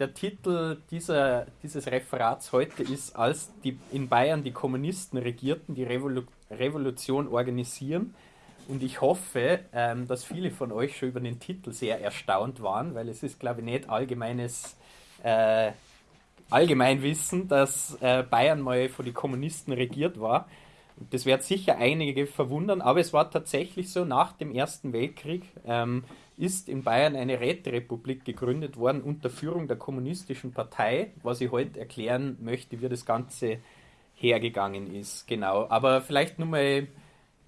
der Titel dieser, dieses Referats heute ist, als die, in Bayern die Kommunisten regierten, die Revolu Revolution organisieren. Und ich hoffe, ähm, dass viele von euch schon über den Titel sehr erstaunt waren, weil es ist, glaube ich, nicht allgemeines äh, Allgemeinwissen, dass äh, Bayern mal von den Kommunisten regiert war. Das wird sicher einige verwundern, aber es war tatsächlich so, nach dem Ersten Weltkrieg ähm, ist in Bayern eine Räterepublik gegründet worden unter Führung der Kommunistischen Partei, was ich heute erklären möchte, wie das Ganze hergegangen ist. Genau, aber vielleicht nur mal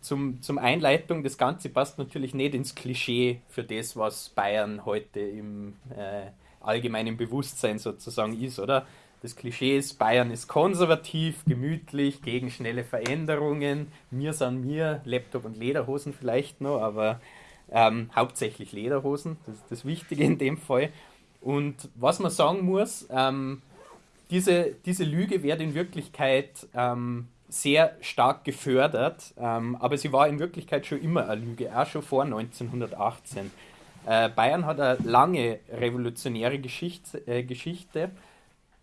zum, zum Einleitung, das Ganze passt natürlich nicht ins Klischee für das, was Bayern heute im äh, allgemeinen Bewusstsein sozusagen ist, oder? Das Klischee ist, Bayern ist konservativ, gemütlich, gegen schnelle Veränderungen. Mir sind mir, Laptop und Lederhosen vielleicht noch, aber ähm, hauptsächlich Lederhosen, das ist das Wichtige in dem Fall. Und was man sagen muss, ähm, diese, diese Lüge wird in Wirklichkeit ähm, sehr stark gefördert, ähm, aber sie war in Wirklichkeit schon immer eine Lüge, auch schon vor 1918. Äh, Bayern hat eine lange revolutionäre Geschichte, äh, Geschichte.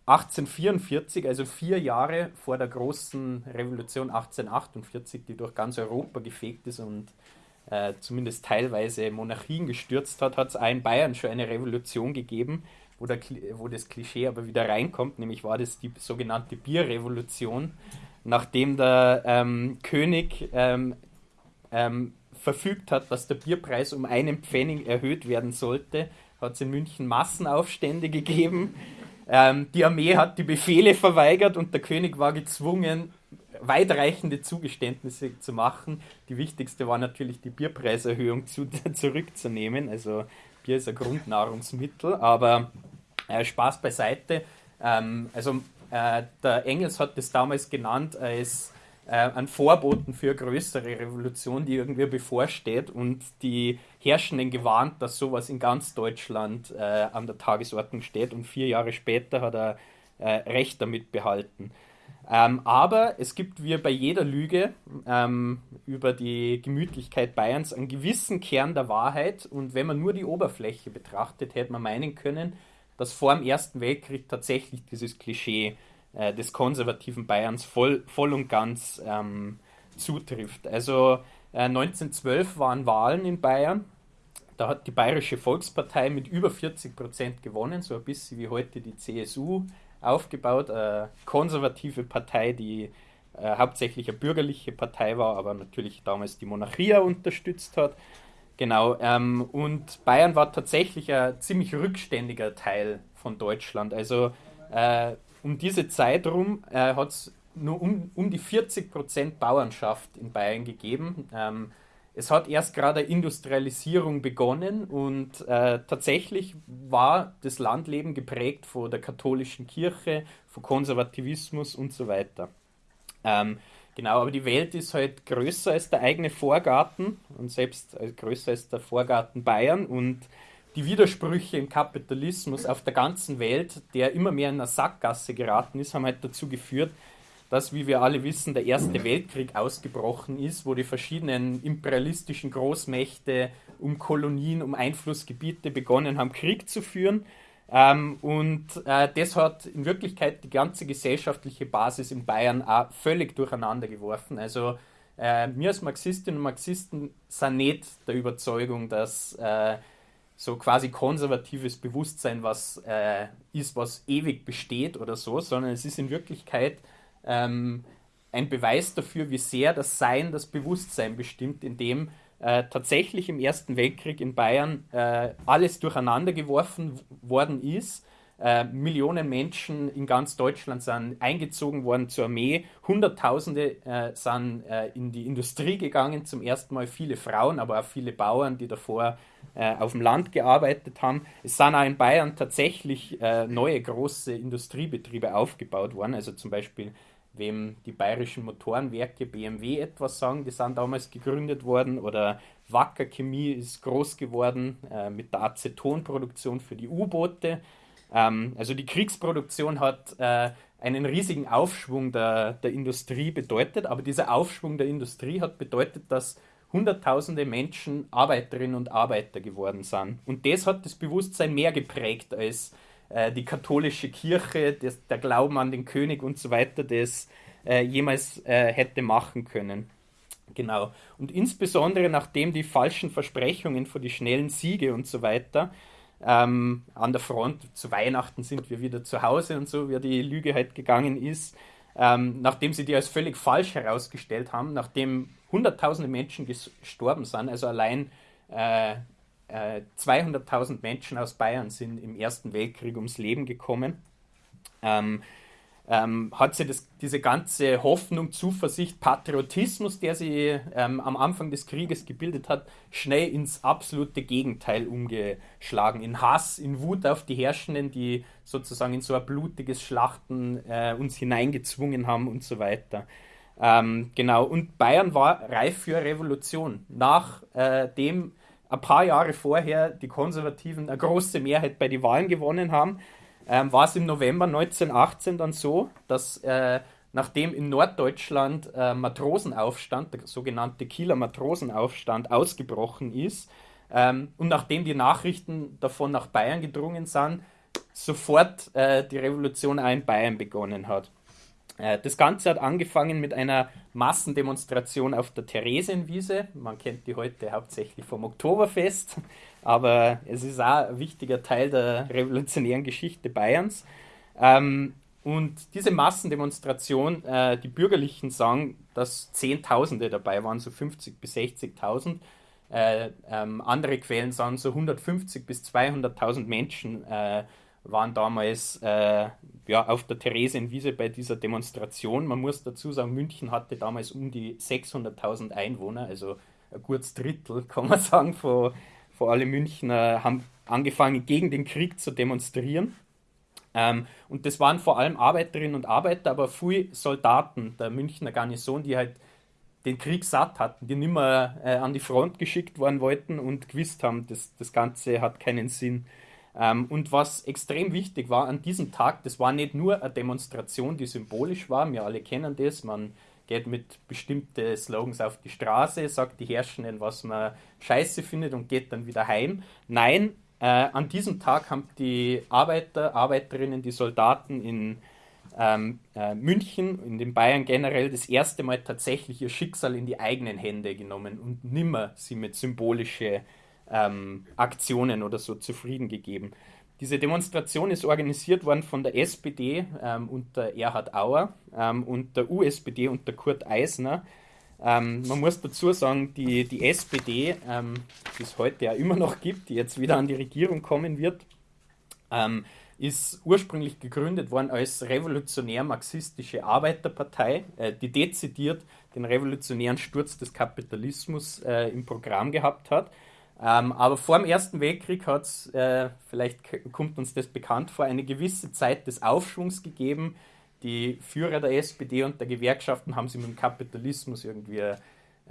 1844, also vier Jahre vor der großen Revolution 1848, die durch ganz Europa gefegt ist und äh, zumindest teilweise Monarchien gestürzt hat, hat es auch in Bayern schon eine Revolution gegeben, wo, der, wo das Klischee aber wieder reinkommt, nämlich war das die sogenannte Bierrevolution, nachdem der ähm, König ähm, ähm, verfügt hat, dass der Bierpreis um einen Pfennig erhöht werden sollte, hat es in München Massenaufstände gegeben. Ähm, die Armee hat die Befehle verweigert und der König war gezwungen, weitreichende Zugeständnisse zu machen. Die wichtigste war natürlich die Bierpreiserhöhung zu, zurückzunehmen. Also Bier ist ein Grundnahrungsmittel, aber äh, Spaß beiseite. Ähm, also äh, der Engels hat das damals genannt als äh, ein Vorboten für eine größere Revolution, die irgendwie bevorsteht und die Herrschenden gewarnt, dass sowas in ganz Deutschland äh, an der Tagesordnung steht und vier Jahre später hat er äh, Recht damit behalten. Ähm, aber es gibt wie bei jeder Lüge ähm, über die Gemütlichkeit Bayerns einen gewissen Kern der Wahrheit und wenn man nur die Oberfläche betrachtet, hätte man meinen können, dass vor dem Ersten Weltkrieg tatsächlich dieses Klischee äh, des konservativen Bayerns voll, voll und ganz ähm, zutrifft. Also äh, 1912 waren Wahlen in Bayern. Da hat die Bayerische Volkspartei mit über 40 Prozent gewonnen, so ein bisschen wie heute die CSU aufgebaut. Eine konservative Partei, die äh, hauptsächlich eine bürgerliche Partei war, aber natürlich damals die Monarchie unterstützt hat. Genau, ähm, und Bayern war tatsächlich ein ziemlich rückständiger Teil von Deutschland. Also äh, um diese Zeit rum äh, hat es nur um, um die 40% Bauernschaft in Bayern gegeben. Ähm, es hat erst gerade Industrialisierung begonnen und äh, tatsächlich war das Landleben geprägt von der katholischen Kirche, von Konservativismus und so weiter. Ähm, genau, aber die Welt ist halt größer als der eigene Vorgarten und selbst äh, größer als der Vorgarten Bayern und die Widersprüche im Kapitalismus auf der ganzen Welt, der immer mehr in eine Sackgasse geraten ist, haben halt dazu geführt, dass, wie wir alle wissen, der Erste Weltkrieg ausgebrochen ist, wo die verschiedenen imperialistischen Großmächte um Kolonien, um Einflussgebiete begonnen haben, Krieg zu führen. Ähm, und äh, das hat in Wirklichkeit die ganze gesellschaftliche Basis in Bayern auch völlig durcheinander geworfen. Also äh, wir als Marxistinnen und Marxisten sind nicht der Überzeugung, dass äh, so quasi konservatives Bewusstsein was äh, ist, was ewig besteht oder so, sondern es ist in Wirklichkeit ähm, ein Beweis dafür, wie sehr das Sein das Bewusstsein bestimmt, indem äh, tatsächlich im Ersten Weltkrieg in Bayern äh, alles durcheinander geworfen worden ist. Äh, Millionen Menschen in ganz Deutschland sind eingezogen worden zur Armee. Hunderttausende äh, sind äh, in die Industrie gegangen, zum ersten Mal viele Frauen, aber auch viele Bauern, die davor auf dem Land gearbeitet haben. Es sind auch in Bayern tatsächlich neue große Industriebetriebe aufgebaut worden, also zum Beispiel wem die bayerischen Motorenwerke BMW etwas sagen, die sind damals gegründet worden oder Wacker Chemie ist groß geworden äh, mit der Acetonproduktion für die U-Boote. Ähm, also die Kriegsproduktion hat äh, einen riesigen Aufschwung der, der Industrie bedeutet, aber dieser Aufschwung der Industrie hat bedeutet, dass Hunderttausende Menschen Arbeiterinnen und Arbeiter geworden sind. Und das hat das Bewusstsein mehr geprägt als äh, die katholische Kirche, das, der Glauben an den König und so weiter, das äh, jemals äh, hätte machen können. Genau. Und insbesondere nachdem die falschen Versprechungen für die schnellen Siege und so weiter ähm, an der Front, zu Weihnachten sind wir wieder zu Hause und so, wie die Lüge halt gegangen ist, ähm, nachdem sie die als völlig falsch herausgestellt haben, nachdem hunderttausende Menschen gestorben sind, also allein äh, äh, 200.000 Menschen aus Bayern sind im Ersten Weltkrieg ums Leben gekommen. Ähm, ähm, hat sie das, diese ganze Hoffnung, Zuversicht, Patriotismus, der sie ähm, am Anfang des Krieges gebildet hat, schnell ins absolute Gegenteil umgeschlagen. In Hass, in Wut auf die Herrschenden, die sozusagen in so ein blutiges Schlachten äh, uns hineingezwungen haben und so weiter. Ähm, genau, und Bayern war reif für Revolution. Nachdem äh, ein paar Jahre vorher die Konservativen eine große Mehrheit bei den Wahlen gewonnen haben, ähm, war es im November 1918 dann so, dass äh, nachdem in Norddeutschland äh, Matrosenaufstand, der sogenannte Kieler Matrosenaufstand, ausgebrochen ist ähm, und nachdem die Nachrichten davon nach Bayern gedrungen sind, sofort äh, die Revolution auch in Bayern begonnen hat. Äh, das Ganze hat angefangen mit einer Massendemonstration auf der Theresienwiese. Man kennt die heute hauptsächlich vom Oktoberfest, aber es ist auch ein wichtiger Teil der revolutionären Geschichte Bayerns. Ähm, und diese Massendemonstration, äh, die Bürgerlichen sagen, dass Zehntausende dabei waren, so 50.000 bis 60.000. Äh, ähm, andere Quellen sagen, so 150.000 bis 200.000 Menschen waren damals äh, ja, auf der Theresienwiese bei dieser Demonstration. Man muss dazu sagen, München hatte damals um die 600.000 Einwohner, also ein gutes Drittel, kann man sagen, von, von alle Münchner haben angefangen, gegen den Krieg zu demonstrieren. Ähm, und das waren vor allem Arbeiterinnen und Arbeiter, aber viele Soldaten der Münchner Garnison, die halt den Krieg satt hatten, die nicht mehr äh, an die Front geschickt worden wollten und gewusst haben, das, das Ganze hat keinen Sinn. Ähm, und was extrem wichtig war an diesem Tag, das war nicht nur eine Demonstration, die symbolisch war, wir alle kennen das, man geht mit bestimmten Slogans auf die Straße, sagt die Herrschenden, was man scheiße findet und geht dann wieder heim. Nein, äh, an diesem Tag haben die Arbeiter, Arbeiterinnen, die Soldaten in ähm, äh, München, in den Bayern generell, das erste Mal tatsächlich ihr Schicksal in die eigenen Hände genommen und nimmer sie mit symbolischen ähm, Aktionen oder so zufrieden gegeben. Diese Demonstration ist organisiert worden von der SPD ähm, unter Erhard Auer ähm, und der USPD unter Kurt Eisner. Ähm, man muss dazu sagen, die, die SPD, ähm, die es heute ja immer noch gibt, die jetzt wieder an die Regierung kommen wird, ähm, ist ursprünglich gegründet worden als revolutionär-marxistische Arbeiterpartei, äh, die dezidiert den revolutionären Sturz des Kapitalismus äh, im Programm gehabt hat ähm, aber vor dem Ersten Weltkrieg hat es, äh, vielleicht kommt uns das bekannt vor, eine gewisse Zeit des Aufschwungs gegeben. Die Führer der SPD und der Gewerkschaften haben sich mit dem Kapitalismus irgendwie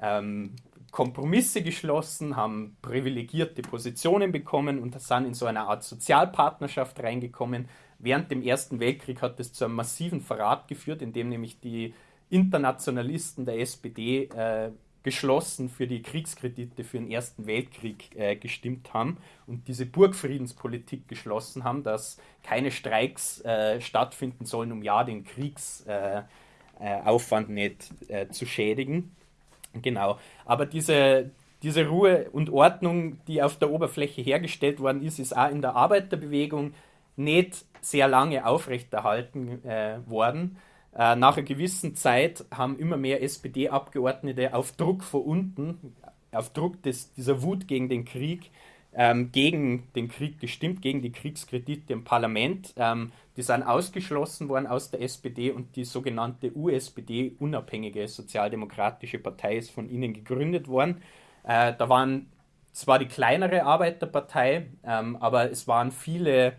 ähm, Kompromisse geschlossen, haben privilegierte Positionen bekommen und sind in so eine Art Sozialpartnerschaft reingekommen. Während dem Ersten Weltkrieg hat es zu einem massiven Verrat geführt, in dem nämlich die Internationalisten der SPD äh, geschlossen für die Kriegskredite für den Ersten Weltkrieg äh, gestimmt haben und diese Burgfriedenspolitik geschlossen haben, dass keine Streiks äh, stattfinden sollen, um ja den Kriegsaufwand äh, äh nicht äh, zu schädigen. Genau. Aber diese, diese Ruhe und Ordnung, die auf der Oberfläche hergestellt worden ist, ist auch in der Arbeiterbewegung nicht sehr lange aufrechterhalten äh, worden äh, nach einer gewissen Zeit haben immer mehr SPD-Abgeordnete auf Druck von unten, auf Druck des, dieser Wut gegen den Krieg, ähm, gegen den Krieg gestimmt, gegen die Kriegskredite im Parlament. Ähm, die sind ausgeschlossen worden aus der SPD und die sogenannte USPD, unabhängige sozialdemokratische Partei, ist von ihnen gegründet worden. Äh, da waren zwar die kleinere Arbeiterpartei, ähm, aber es waren viele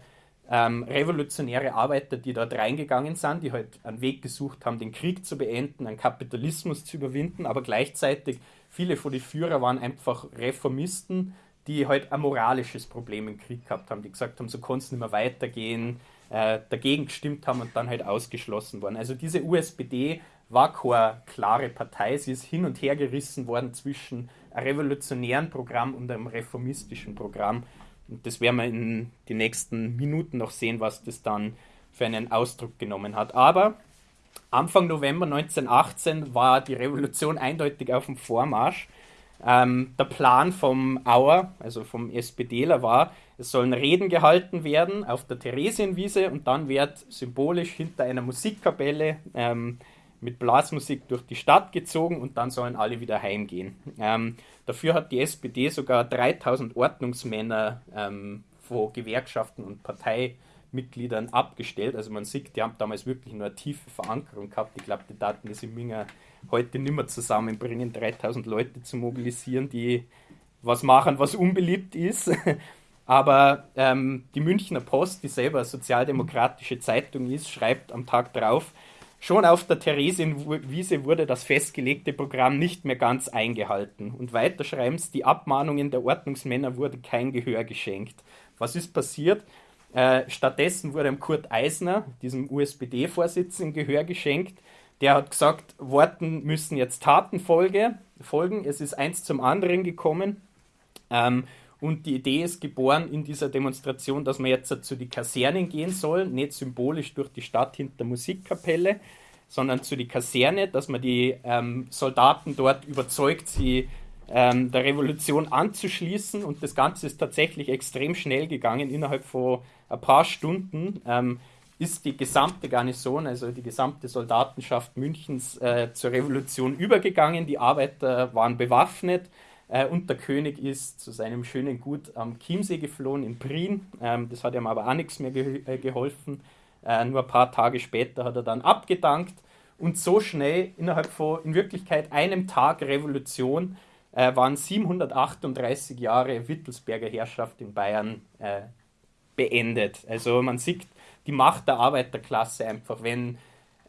ähm, revolutionäre Arbeiter, die dort reingegangen sind, die halt einen Weg gesucht haben, den Krieg zu beenden, einen Kapitalismus zu überwinden, aber gleichzeitig viele von den Führer waren einfach Reformisten, die halt ein moralisches Problem im Krieg gehabt haben, die gesagt haben, so kann es nicht mehr weitergehen, äh, dagegen gestimmt haben und dann halt ausgeschlossen worden. Also diese USPD war keine klare Partei, sie ist hin und her gerissen worden zwischen einem revolutionären Programm und einem reformistischen Programm das werden wir in den nächsten Minuten noch sehen, was das dann für einen Ausdruck genommen hat. Aber Anfang November 1918 war die Revolution eindeutig auf dem Vormarsch. Ähm, der Plan vom Auer, also vom SPDler, war, es sollen Reden gehalten werden auf der Theresienwiese und dann wird symbolisch hinter einer Musikkapelle ähm, mit Blasmusik durch die Stadt gezogen und dann sollen alle wieder heimgehen. Ähm, dafür hat die SPD sogar 3000 Ordnungsmänner ähm, von Gewerkschaften und Parteimitgliedern abgestellt. Also man sieht, die haben damals wirklich nur eine tiefe Verankerung gehabt. Ich glaube, die Daten das in Minger heute nicht mehr zusammenbringen, 3000 Leute zu mobilisieren, die was machen, was unbeliebt ist. Aber ähm, die Münchner Post, die selber eine sozialdemokratische Zeitung ist, schreibt am Tag darauf, schon auf der Theresienwiese wurde das festgelegte Programm nicht mehr ganz eingehalten. Und weiter schreiben sie, die Abmahnungen der Ordnungsmänner wurde kein Gehör geschenkt. Was ist passiert? Äh, stattdessen wurde Kurt Eisner, diesem USPD-Vorsitzenden, Gehör geschenkt, der hat gesagt, Worten müssen jetzt Taten folge, folgen. Es ist eins zum anderen gekommen. Ähm, und die Idee ist geboren in dieser Demonstration, dass man jetzt zu den Kasernen gehen soll, nicht symbolisch durch die Stadt hinter Musikkapelle, sondern zu die Kaserne, dass man die ähm, Soldaten dort überzeugt, sie ähm, der Revolution anzuschließen. Und das Ganze ist tatsächlich extrem schnell gegangen. Innerhalb von ein paar Stunden ähm, ist die gesamte Garnison, also die gesamte Soldatenschaft Münchens, äh, zur Revolution übergegangen. Die Arbeiter waren bewaffnet äh, und der König ist zu seinem schönen Gut am Chiemsee geflohen in Prien. Ähm, das hat ihm aber auch nichts mehr ge äh, geholfen. Äh, nur ein paar Tage später hat er dann abgedankt und so schnell innerhalb von in Wirklichkeit einem Tag Revolution äh, waren 738 Jahre Wittelsberger Herrschaft in Bayern äh, beendet. Also man sieht, die Macht der Arbeiterklasse einfach, wenn,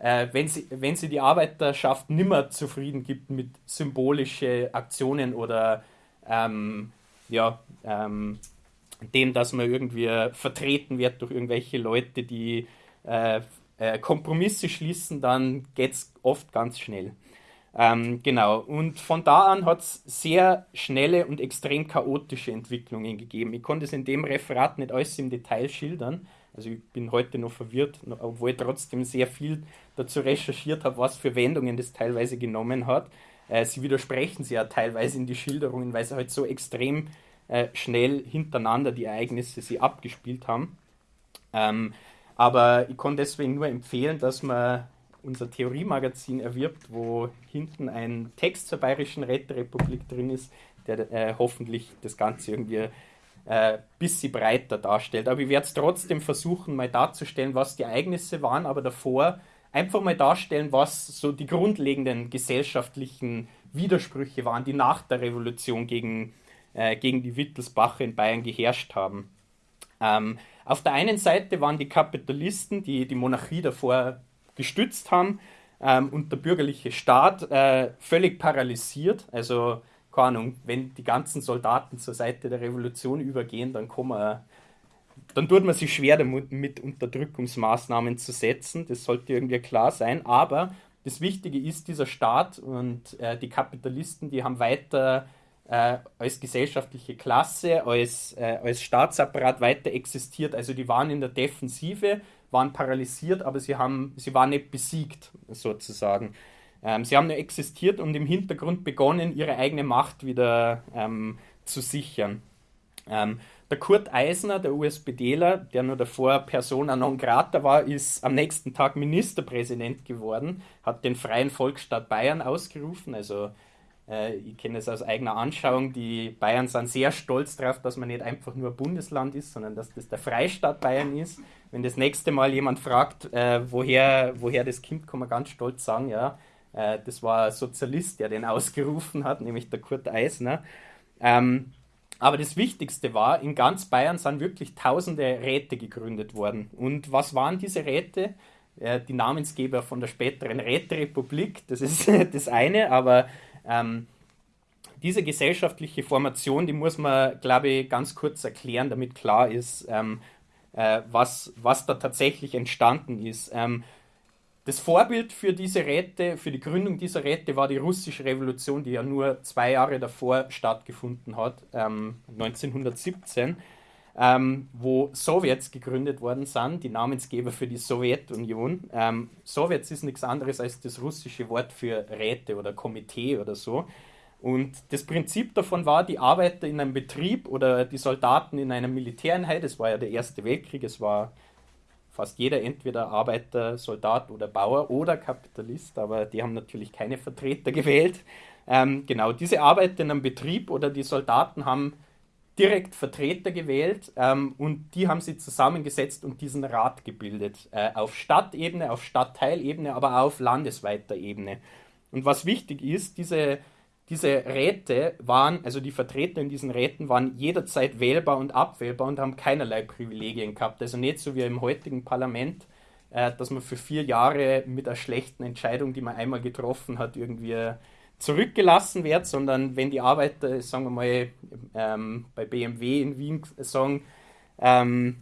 äh, wenn, sie, wenn sie die Arbeiterschaft nimmer zufrieden gibt mit symbolischen Aktionen oder ähm, ja, ähm, dem, dass man irgendwie vertreten wird durch irgendwelche Leute, die äh, äh, Kompromisse schließen, dann geht es oft ganz schnell. Ähm, genau, und von da an hat es sehr schnelle und extrem chaotische Entwicklungen gegeben. Ich konnte es in dem Referat nicht alles im Detail schildern, also ich bin heute noch verwirrt, obwohl ich trotzdem sehr viel dazu recherchiert habe, was für Wendungen das teilweise genommen hat. Äh, sie widersprechen sich ja teilweise in die Schilderungen, weil sie halt so extrem äh, schnell hintereinander die Ereignisse sie abgespielt haben. Ähm, aber ich kann deswegen nur empfehlen, dass man unser Theoriemagazin erwirbt, wo hinten ein Text zur Bayerischen Räterepublik drin ist, der äh, hoffentlich das Ganze irgendwie äh, bisschen breiter darstellt. Aber ich werde es trotzdem versuchen, mal darzustellen, was die Ereignisse waren, aber davor einfach mal darstellen, was so die grundlegenden gesellschaftlichen Widersprüche waren, die nach der Revolution gegen, äh, gegen die Wittelsbacher in Bayern geherrscht haben. Ähm, auf der einen Seite waren die Kapitalisten, die die Monarchie davor gestützt haben, ähm, und der bürgerliche Staat äh, völlig paralysiert. Also keine Ahnung, wenn die ganzen Soldaten zur Seite der Revolution übergehen, dann kann man, dann tut man sich schwer damit, mit Unterdrückungsmaßnahmen zu setzen. Das sollte irgendwie klar sein. Aber das Wichtige ist, dieser Staat und äh, die Kapitalisten, die haben weiter äh, als gesellschaftliche Klasse, als, äh, als Staatsapparat weiter existiert. Also die waren in der Defensive, waren paralysiert, aber sie, haben, sie waren nicht besiegt, sozusagen. Ähm, sie haben nur existiert und im Hintergrund begonnen, ihre eigene Macht wieder ähm, zu sichern. Ähm, der Kurt Eisner, der USPDler, der nur davor Persona non grata war, ist am nächsten Tag Ministerpräsident geworden, hat den Freien Volksstaat Bayern ausgerufen. Also äh, ich kenne es aus eigener Anschauung, die Bayern sind sehr stolz darauf, dass man nicht einfach nur Bundesland ist, sondern dass das der Freistaat Bayern ist. Wenn das nächste Mal jemand fragt, äh, woher, woher das kommt, kann man ganz stolz sagen, ja, äh, das war ein Sozialist, der den ausgerufen hat, nämlich der Kurt Eisner. Ähm, aber das Wichtigste war, in ganz Bayern sind wirklich tausende Räte gegründet worden. Und was waren diese Räte? Äh, die Namensgeber von der späteren Räterepublik, das ist das eine, aber ähm, diese gesellschaftliche Formation, die muss man, glaube ich, ganz kurz erklären, damit klar ist, ähm, äh, was, was da tatsächlich entstanden ist. Ähm, das Vorbild für diese Räte, für die Gründung dieser Räte war die russische Revolution, die ja nur zwei Jahre davor stattgefunden hat, ähm, 1917. ähm, wo Sowjets gegründet worden sind, die Namensgeber für die Sowjetunion. Ähm, Sowjets ist nichts anderes als das russische Wort für Räte oder Komitee oder so. Und das Prinzip davon war, die Arbeiter in einem Betrieb oder die Soldaten in einer Militäreinheit, es war ja der Erste Weltkrieg, es war fast jeder entweder Arbeiter, Soldat oder Bauer oder Kapitalist, aber die haben natürlich keine Vertreter gewählt. Ähm, genau, diese Arbeiter in einem Betrieb oder die Soldaten haben direkt Vertreter gewählt ähm, und die haben sie zusammengesetzt und diesen Rat gebildet. Äh, auf Stadtebene, auf Stadtteilebene, aber auch auf landesweiter Ebene. Und was wichtig ist, diese, diese Räte waren, also die Vertreter in diesen Räten waren jederzeit wählbar und abwählbar und haben keinerlei Privilegien gehabt. Also nicht so wie im heutigen Parlament, äh, dass man für vier Jahre mit einer schlechten Entscheidung, die man einmal getroffen hat, irgendwie zurückgelassen wird, sondern wenn die Arbeiter, sagen wir mal, ähm, bei BMW in Wien sagen, ähm,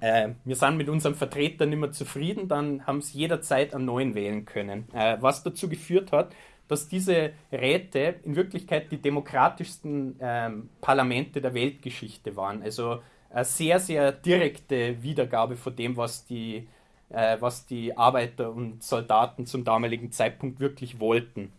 äh, wir sind mit unserem Vertreter nicht mehr zufrieden, dann haben sie jederzeit einen neuen wählen können. Äh, was dazu geführt hat, dass diese Räte in Wirklichkeit die demokratischsten ähm, Parlamente der Weltgeschichte waren. Also eine sehr, sehr direkte Wiedergabe von dem, was die, äh, was die Arbeiter und Soldaten zum damaligen Zeitpunkt wirklich wollten.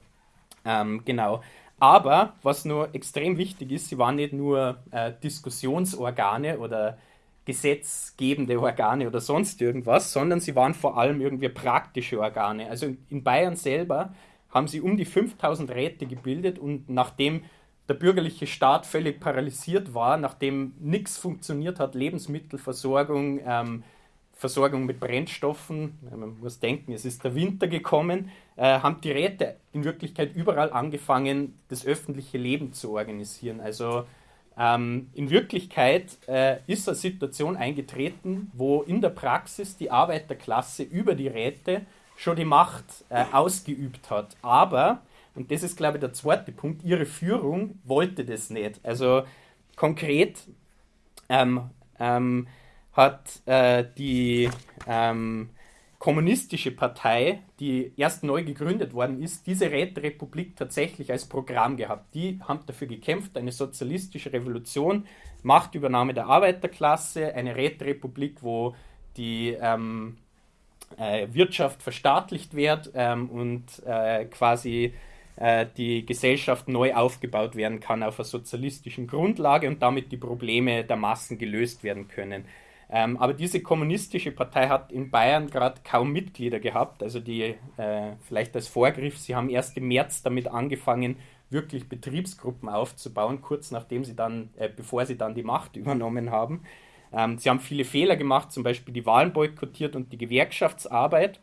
Ähm, genau. Aber was nur extrem wichtig ist, sie waren nicht nur äh, Diskussionsorgane oder gesetzgebende Organe oder sonst irgendwas, sondern sie waren vor allem irgendwie praktische Organe. Also in Bayern selber haben sie um die 5000 Räte gebildet und nachdem der bürgerliche Staat völlig paralysiert war, nachdem nichts funktioniert hat, Lebensmittelversorgung, ähm, Versorgung mit Brennstoffen, man muss denken, es ist der Winter gekommen, äh, haben die Räte in Wirklichkeit überall angefangen, das öffentliche Leben zu organisieren. Also ähm, in Wirklichkeit äh, ist eine Situation eingetreten, wo in der Praxis die Arbeiterklasse über die Räte schon die Macht äh, ausgeübt hat. Aber, und das ist glaube ich der zweite Punkt, ihre Führung wollte das nicht. Also konkret ähm, ähm, hat äh, die ähm, kommunistische Partei, die erst neu gegründet worden ist, diese Räterepublik tatsächlich als Programm gehabt. Die haben dafür gekämpft, eine sozialistische Revolution, Machtübernahme der Arbeiterklasse, eine Räterepublik, wo die ähm, äh, Wirtschaft verstaatlicht wird ähm, und äh, quasi äh, die Gesellschaft neu aufgebaut werden kann auf einer sozialistischen Grundlage und damit die Probleme der Massen gelöst werden können. Ähm, aber diese kommunistische Partei hat in Bayern gerade kaum Mitglieder gehabt. Also die, äh, vielleicht als Vorgriff, sie haben erst im März damit angefangen, wirklich Betriebsgruppen aufzubauen, kurz nachdem sie dann, äh, bevor sie dann die Macht übernommen haben. Ähm, sie haben viele Fehler gemacht, zum Beispiel die Wahlen boykottiert und die Gewerkschaftsarbeit.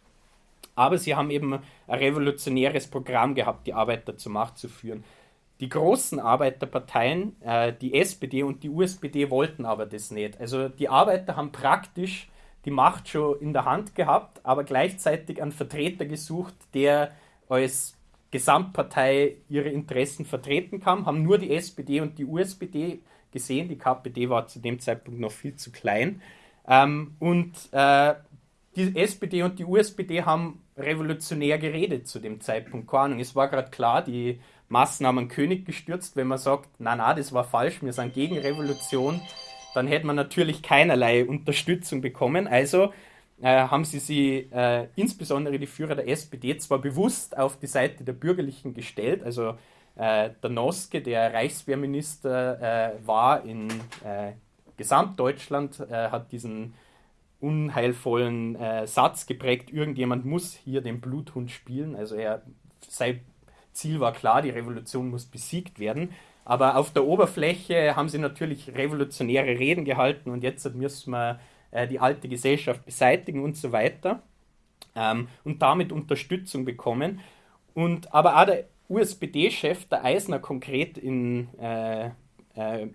Aber sie haben eben ein revolutionäres Programm gehabt, die Arbeiter zur Macht zu führen. Die großen Arbeiterparteien, äh, die SPD und die USPD, wollten aber das nicht. Also die Arbeiter haben praktisch die Macht schon in der Hand gehabt, aber gleichzeitig einen Vertreter gesucht, der als Gesamtpartei ihre Interessen vertreten kann, haben nur die SPD und die USPD gesehen. Die KPD war zu dem Zeitpunkt noch viel zu klein. Ähm, und äh, die SPD und die USPD haben revolutionär geredet zu dem Zeitpunkt. Keine Ahnung, es war gerade klar, die Maßnahmen König gestürzt. Wenn man sagt, na na, das war falsch, wir sind gegen Revolution, dann hätte man natürlich keinerlei Unterstützung bekommen. Also äh, haben sie sie, äh, insbesondere die Führer der SPD, zwar bewusst auf die Seite der Bürgerlichen gestellt, also äh, der Noske, der Reichswehrminister, äh, war in äh, Gesamtdeutschland, äh, hat diesen unheilvollen Satz geprägt, irgendjemand muss hier den Bluthund spielen, also er sei Ziel war klar, die Revolution muss besiegt werden. Aber auf der Oberfläche haben sie natürlich revolutionäre Reden gehalten und jetzt müssen wir äh, die alte Gesellschaft beseitigen und so weiter ähm, und damit Unterstützung bekommen. Und aber auch der USPD-Chef, der Eisner konkret in, äh, äh,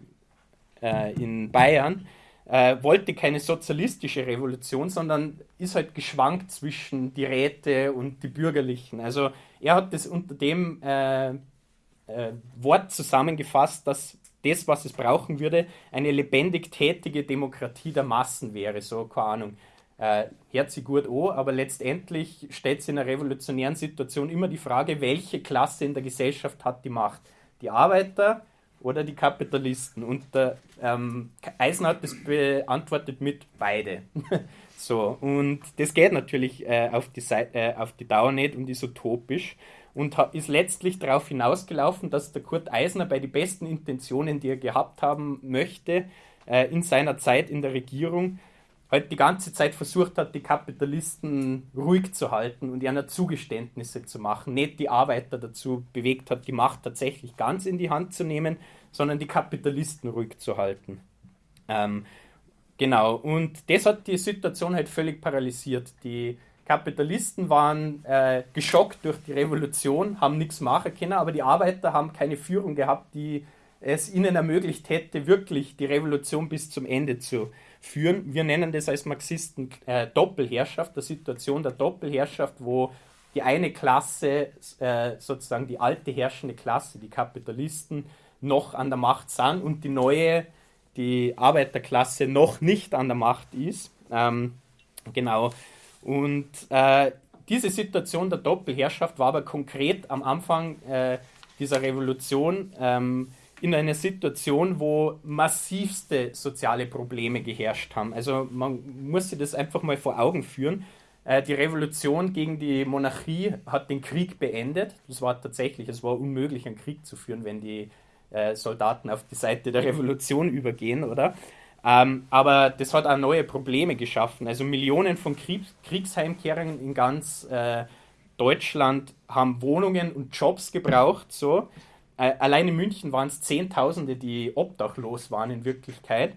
äh, in Bayern, äh, wollte keine sozialistische Revolution, sondern ist halt geschwankt zwischen die Räte und die Bürgerlichen. Also er hat das unter dem äh, Wort zusammengefasst, dass das, was es brauchen würde, eine lebendig tätige Demokratie der Massen wäre. So, keine Ahnung. Äh, hört sie gut an, aber letztendlich stellt sich in einer revolutionären Situation immer die Frage, welche Klasse in der Gesellschaft hat die Macht? Die Arbeiter oder die Kapitalisten? Und der ähm, Eisner hat das beantwortet mit beide. so, und das geht natürlich äh, auf, die äh, auf die Dauer nicht und ist utopisch und ist letztlich darauf hinausgelaufen, dass der Kurt Eisner bei den besten Intentionen, die er gehabt haben möchte, äh, in seiner Zeit in der Regierung, halt die ganze Zeit versucht hat, die Kapitalisten ruhig zu halten und ihnen Zugeständnisse zu machen, nicht die Arbeiter dazu bewegt hat, die Macht tatsächlich ganz in die Hand zu nehmen, sondern die Kapitalisten ruhig zu halten. Ähm, genau, und das hat die Situation halt völlig paralysiert. Die Kapitalisten waren äh, geschockt durch die Revolution, haben nichts machen können, aber die Arbeiter haben keine Führung gehabt, die es ihnen ermöglicht hätte, wirklich die Revolution bis zum Ende zu führen. Wir nennen das als Marxisten äh, Doppelherrschaft, der Situation der Doppelherrschaft, wo die eine Klasse, äh, sozusagen die alte herrschende Klasse, die Kapitalisten, noch an der Macht sind und die neue, die Arbeiterklasse, noch nicht an der Macht ist. Ähm, genau. Und äh, diese Situation der Doppelherrschaft war aber konkret am Anfang äh, dieser Revolution ähm, in einer Situation, wo massivste soziale Probleme geherrscht haben. Also man muss sich das einfach mal vor Augen führen. Äh, die Revolution gegen die Monarchie hat den Krieg beendet. Das war tatsächlich, es war unmöglich, einen Krieg zu führen, wenn die äh, Soldaten auf die Seite der Revolution übergehen, oder? Ähm, aber das hat auch neue Probleme geschaffen. Also Millionen von Kriegs Kriegsheimkehrern in ganz äh, Deutschland haben Wohnungen und Jobs gebraucht, so. Äh, allein in München waren es Zehntausende, die obdachlos waren in Wirklichkeit.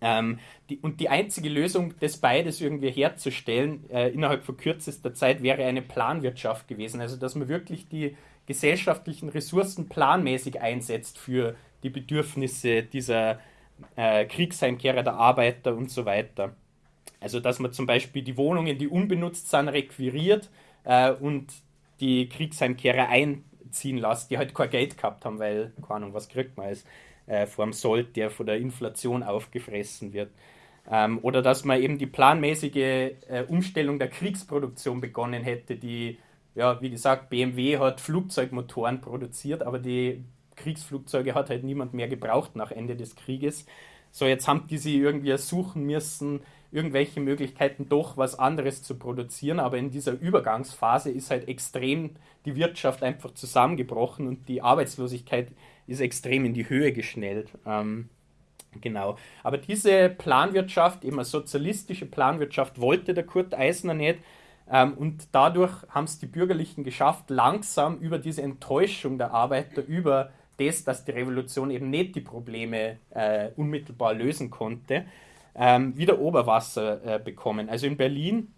Ähm, die, und die einzige Lösung, das beides irgendwie herzustellen, äh, innerhalb von kürzester Zeit, wäre eine Planwirtschaft gewesen. Also, dass man wirklich die gesellschaftlichen Ressourcen planmäßig einsetzt für die Bedürfnisse dieser äh, Kriegsheimkehrer, der Arbeiter und so weiter. Also, dass man zum Beispiel die Wohnungen, die unbenutzt sind, requiriert äh, und die Kriegsheimkehrer ein ziehen lassen, die halt kein Geld gehabt haben, weil, keine Ahnung, was kriegt man als äh, vor dem Sold, der von der Inflation aufgefressen wird. Ähm, oder dass man eben die planmäßige äh, Umstellung der Kriegsproduktion begonnen hätte, die, ja, wie gesagt, BMW hat Flugzeugmotoren produziert, aber die Kriegsflugzeuge hat halt niemand mehr gebraucht nach Ende des Krieges. So, jetzt haben die sie irgendwie suchen müssen, irgendwelche Möglichkeiten, doch was anderes zu produzieren. Aber in dieser Übergangsphase ist halt extrem die Wirtschaft einfach zusammengebrochen und die Arbeitslosigkeit ist extrem in die Höhe geschnellt. Ähm, genau. Aber diese Planwirtschaft, eben eine sozialistische Planwirtschaft, wollte der Kurt Eisner nicht. Ähm, und dadurch haben es die Bürgerlichen geschafft, langsam über diese Enttäuschung der Arbeiter, über das, dass die Revolution eben nicht die Probleme äh, unmittelbar lösen konnte, ähm, wieder Oberwasser äh, bekommen. Also in Berlin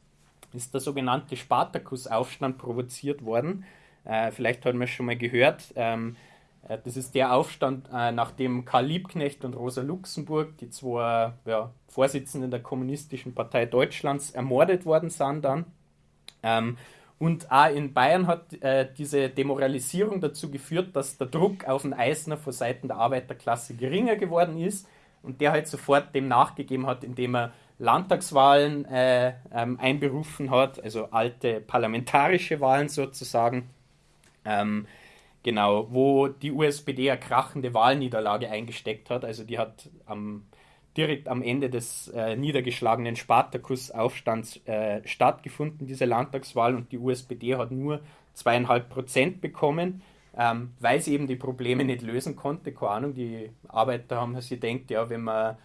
ist der sogenannte Spartakusaufstand provoziert worden. Äh, vielleicht hat man schon mal gehört. Ähm, äh, das ist der Aufstand, äh, nachdem Karl Liebknecht und Rosa Luxemburg, die zwei ja, Vorsitzenden der Kommunistischen Partei Deutschlands, ermordet worden sind dann. Ähm, und auch in Bayern hat äh, diese Demoralisierung dazu geführt, dass der Druck auf den Eisner von Seiten der Arbeiterklasse geringer geworden ist und der halt sofort dem nachgegeben hat, indem er Landtagswahlen äh, ähm, einberufen hat, also alte parlamentarische Wahlen sozusagen. Ähm, genau, wo die USPD eine krachende Wahlniederlage eingesteckt hat. Also die hat am, direkt am Ende des äh, niedergeschlagenen Spartakusaufstands äh, stattgefunden, diese Landtagswahl, und die USPD hat nur zweieinhalb Prozent bekommen ähm, weil sie eben die Probleme nicht lösen konnte. Keine Ahnung, die Arbeiter haben sich gedacht, ja, wenn man,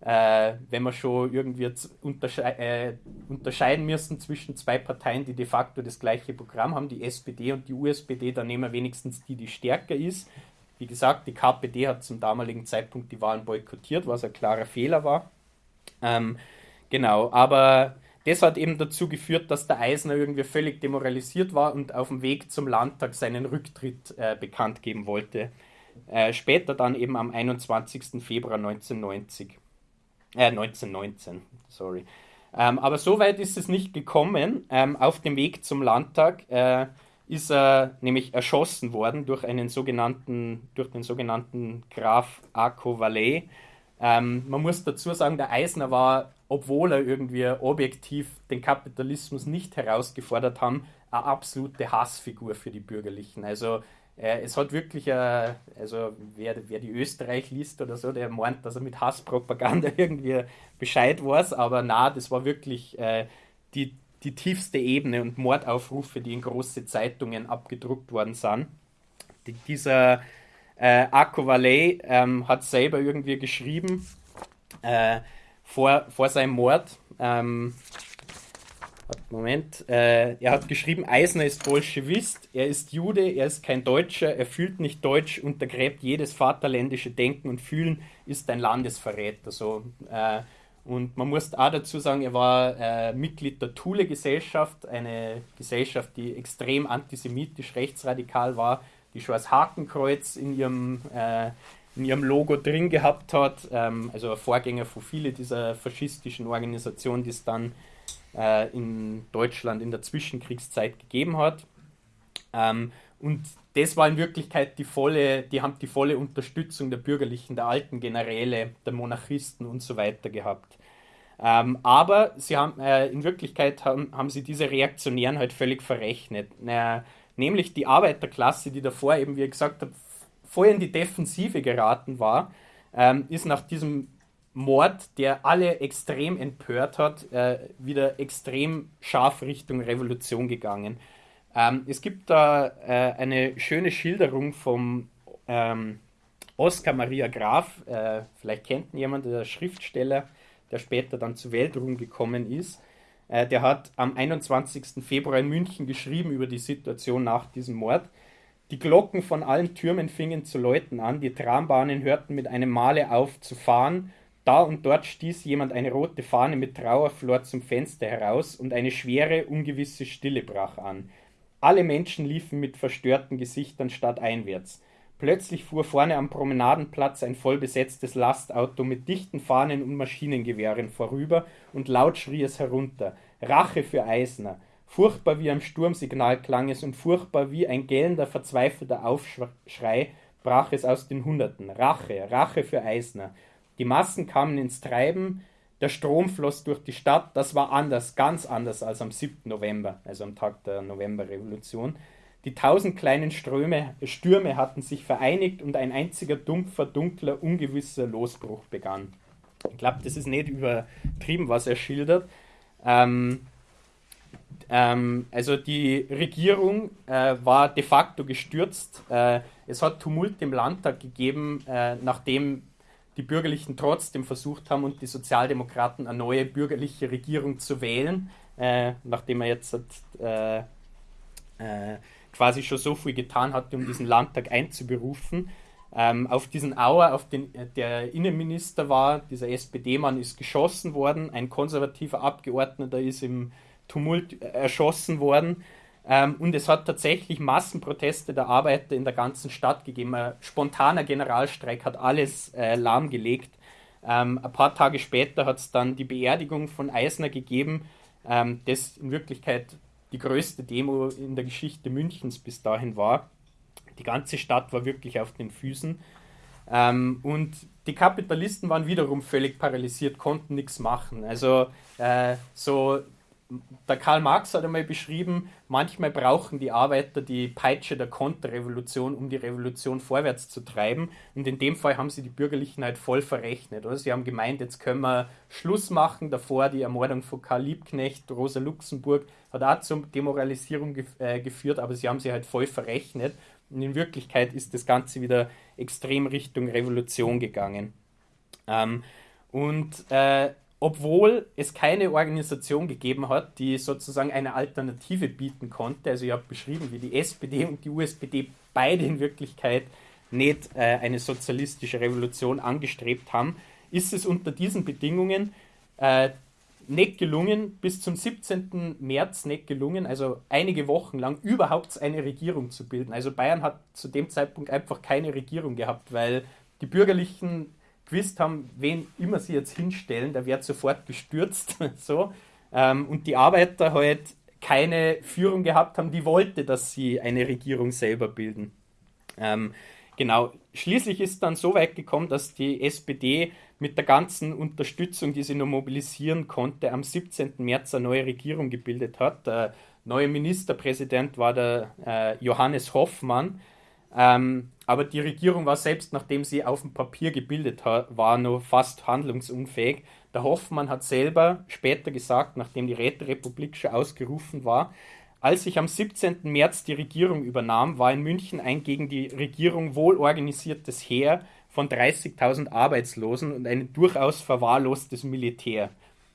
äh, wenn wir schon irgendwie untersche äh, unterscheiden müssen zwischen zwei Parteien, die de facto das gleiche Programm haben, die SPD und die USPD, dann nehmen wir wenigstens die, die stärker ist. Wie gesagt, die KPD hat zum damaligen Zeitpunkt die Wahlen boykottiert, was ein klarer Fehler war. Ähm, genau, aber das hat eben dazu geführt, dass der Eisner irgendwie völlig demoralisiert war und auf dem Weg zum Landtag seinen Rücktritt äh, bekannt geben wollte. Äh, später dann eben am 21. Februar 1990. Äh, 1919, sorry. Ähm, aber so weit ist es nicht gekommen. Ähm, auf dem Weg zum Landtag äh, ist er nämlich erschossen worden durch einen sogenannten, durch den sogenannten Graf Arco Valais. Ähm, man muss dazu sagen, der Eisner war obwohl er irgendwie objektiv den Kapitalismus nicht herausgefordert haben, eine absolute Hassfigur für die Bürgerlichen. Also äh, es hat wirklich, äh, also wer, wer die Österreich liest oder so, der meint, dass er mit Hasspropaganda irgendwie Bescheid weiß, aber na, das war wirklich äh, die, die tiefste Ebene und Mordaufrufe, die in große Zeitungen abgedruckt worden sind. Die, dieser äh, Akko Valley ähm, hat selber irgendwie geschrieben äh, vor, vor seinem Mord. Ähm, Moment, äh, er hat geschrieben, Eisner ist Bolschewist, er ist Jude, er ist kein Deutscher, er fühlt nicht Deutsch, untergräbt jedes vaterländische Denken und Fühlen, ist ein Landesverräter. So, äh, und man muss auch dazu sagen, er war äh, Mitglied der Thule-Gesellschaft, eine Gesellschaft, die extrem antisemitisch rechtsradikal war, die schon als Hakenkreuz in ihrem, äh, in ihrem Logo drin gehabt hat. Ähm, also ein Vorgänger von vielen dieser faschistischen Organisationen, die es dann äh, in Deutschland in der Zwischenkriegszeit gegeben hat. Ähm, und das war in Wirklichkeit die volle, die haben die volle Unterstützung der Bürgerlichen, der alten Generäle, der Monarchisten und so weiter gehabt. Ähm, aber sie haben, äh, in Wirklichkeit haben, haben sie diese Reaktionären halt völlig verrechnet. Äh, nämlich die Arbeiterklasse, die davor eben, wie ich gesagt habe, voll in die Defensive geraten war, ähm, ist nach diesem Mord, der alle extrem empört hat, äh, wieder extrem scharf Richtung Revolution gegangen. Ähm, es gibt da äh, eine schöne Schilderung vom ähm, Oskar Maria Graf, äh, vielleicht kennt ihn jemand, der Schriftsteller, der später dann zu Weltruhm gekommen ist. Äh, der hat am 21. Februar in München geschrieben über die Situation nach diesem Mord. Die Glocken von allen Türmen fingen zu läuten an, die Trambahnen hörten mit einem Male auf zu fahren da und dort stieß jemand eine rote Fahne mit Trauerflor zum Fenster heraus und eine schwere, ungewisse Stille brach an. Alle Menschen liefen mit verstörten Gesichtern stadteinwärts. Plötzlich fuhr vorne am Promenadenplatz ein vollbesetztes Lastauto mit dichten Fahnen und Maschinengewehren vorüber und laut schrie es herunter. Rache für Eisner. Furchtbar wie am Sturmsignal klang es und furchtbar wie ein gellender, verzweifelter Aufschrei brach es aus den Hunderten. Rache, Rache für Eisner. Die Massen kamen ins Treiben, der Strom floss durch die Stadt. Das war anders, ganz anders als am 7. November, also am Tag der Novemberrevolution. Die tausend kleinen Ströme, Stürme hatten sich vereinigt und ein einziger dumpfer, dunkler, ungewisser Losbruch begann. Ich glaube, das ist nicht übertrieben, was er schildert. Ähm, ähm, also die Regierung äh, war de facto gestürzt. Äh, es hat Tumult im Landtag gegeben, äh, nachdem die Bürgerlichen trotzdem versucht haben und die Sozialdemokraten eine neue bürgerliche Regierung zu wählen, äh, nachdem er jetzt äh, äh, quasi schon so viel getan hatte, um diesen Landtag einzuberufen. Ähm, auf diesen Auer, auf den der Innenminister war, dieser SPD-Mann ist geschossen worden, ein konservativer Abgeordneter ist im Tumult erschossen worden. Ähm, und es hat tatsächlich Massenproteste der Arbeiter in der ganzen Stadt gegeben. Ein spontaner Generalstreik hat alles äh, lahmgelegt. Ähm, ein paar Tage später hat es dann die Beerdigung von Eisner gegeben, ähm, das in Wirklichkeit die größte Demo in der Geschichte Münchens bis dahin war. Die ganze Stadt war wirklich auf den Füßen. Ähm, und die Kapitalisten waren wiederum völlig paralysiert, konnten nichts machen. Also äh, so der Karl Marx hat einmal beschrieben, manchmal brauchen die Arbeiter die Peitsche der Konterrevolution, um die Revolution vorwärts zu treiben. Und in dem Fall haben sie die Bürgerlichen halt voll verrechnet. Oder? Sie haben gemeint, jetzt können wir Schluss machen. Davor die Ermordung von Karl Liebknecht, Rosa Luxemburg hat auch zur Demoralisierung äh, geführt, aber sie haben sie halt voll verrechnet. Und in Wirklichkeit ist das Ganze wieder extrem Richtung Revolution gegangen. Ähm, und äh, obwohl es keine Organisation gegeben hat, die sozusagen eine Alternative bieten konnte. Also ich habe beschrieben, wie die SPD und die USPD beide in Wirklichkeit nicht äh, eine sozialistische Revolution angestrebt haben, ist es unter diesen Bedingungen äh, nicht gelungen, bis zum 17. März nicht gelungen, also einige Wochen lang überhaupt eine Regierung zu bilden. Also Bayern hat zu dem Zeitpunkt einfach keine Regierung gehabt, weil die Bürgerlichen gewusst haben, wen immer sie jetzt hinstellen, der wird sofort gestürzt. so. Ähm, und die Arbeiter halt keine Führung gehabt haben, die wollte, dass sie eine Regierung selber bilden. Ähm, genau, schließlich ist dann so weit gekommen, dass die SPD mit der ganzen Unterstützung, die sie nur mobilisieren konnte, am 17. März eine neue Regierung gebildet hat. Der neue Ministerpräsident war der äh, Johannes Hoffmann. Ähm, aber die Regierung war selbst, nachdem sie auf dem Papier gebildet war, noch fast handlungsunfähig. Der Hoffmann hat selber später gesagt, nachdem die Räterepublik schon ausgerufen war, als ich am 17. März die Regierung übernahm, war in München ein gegen die Regierung wohlorganisiertes Heer von 30.000 Arbeitslosen und ein durchaus verwahrlostes Militär.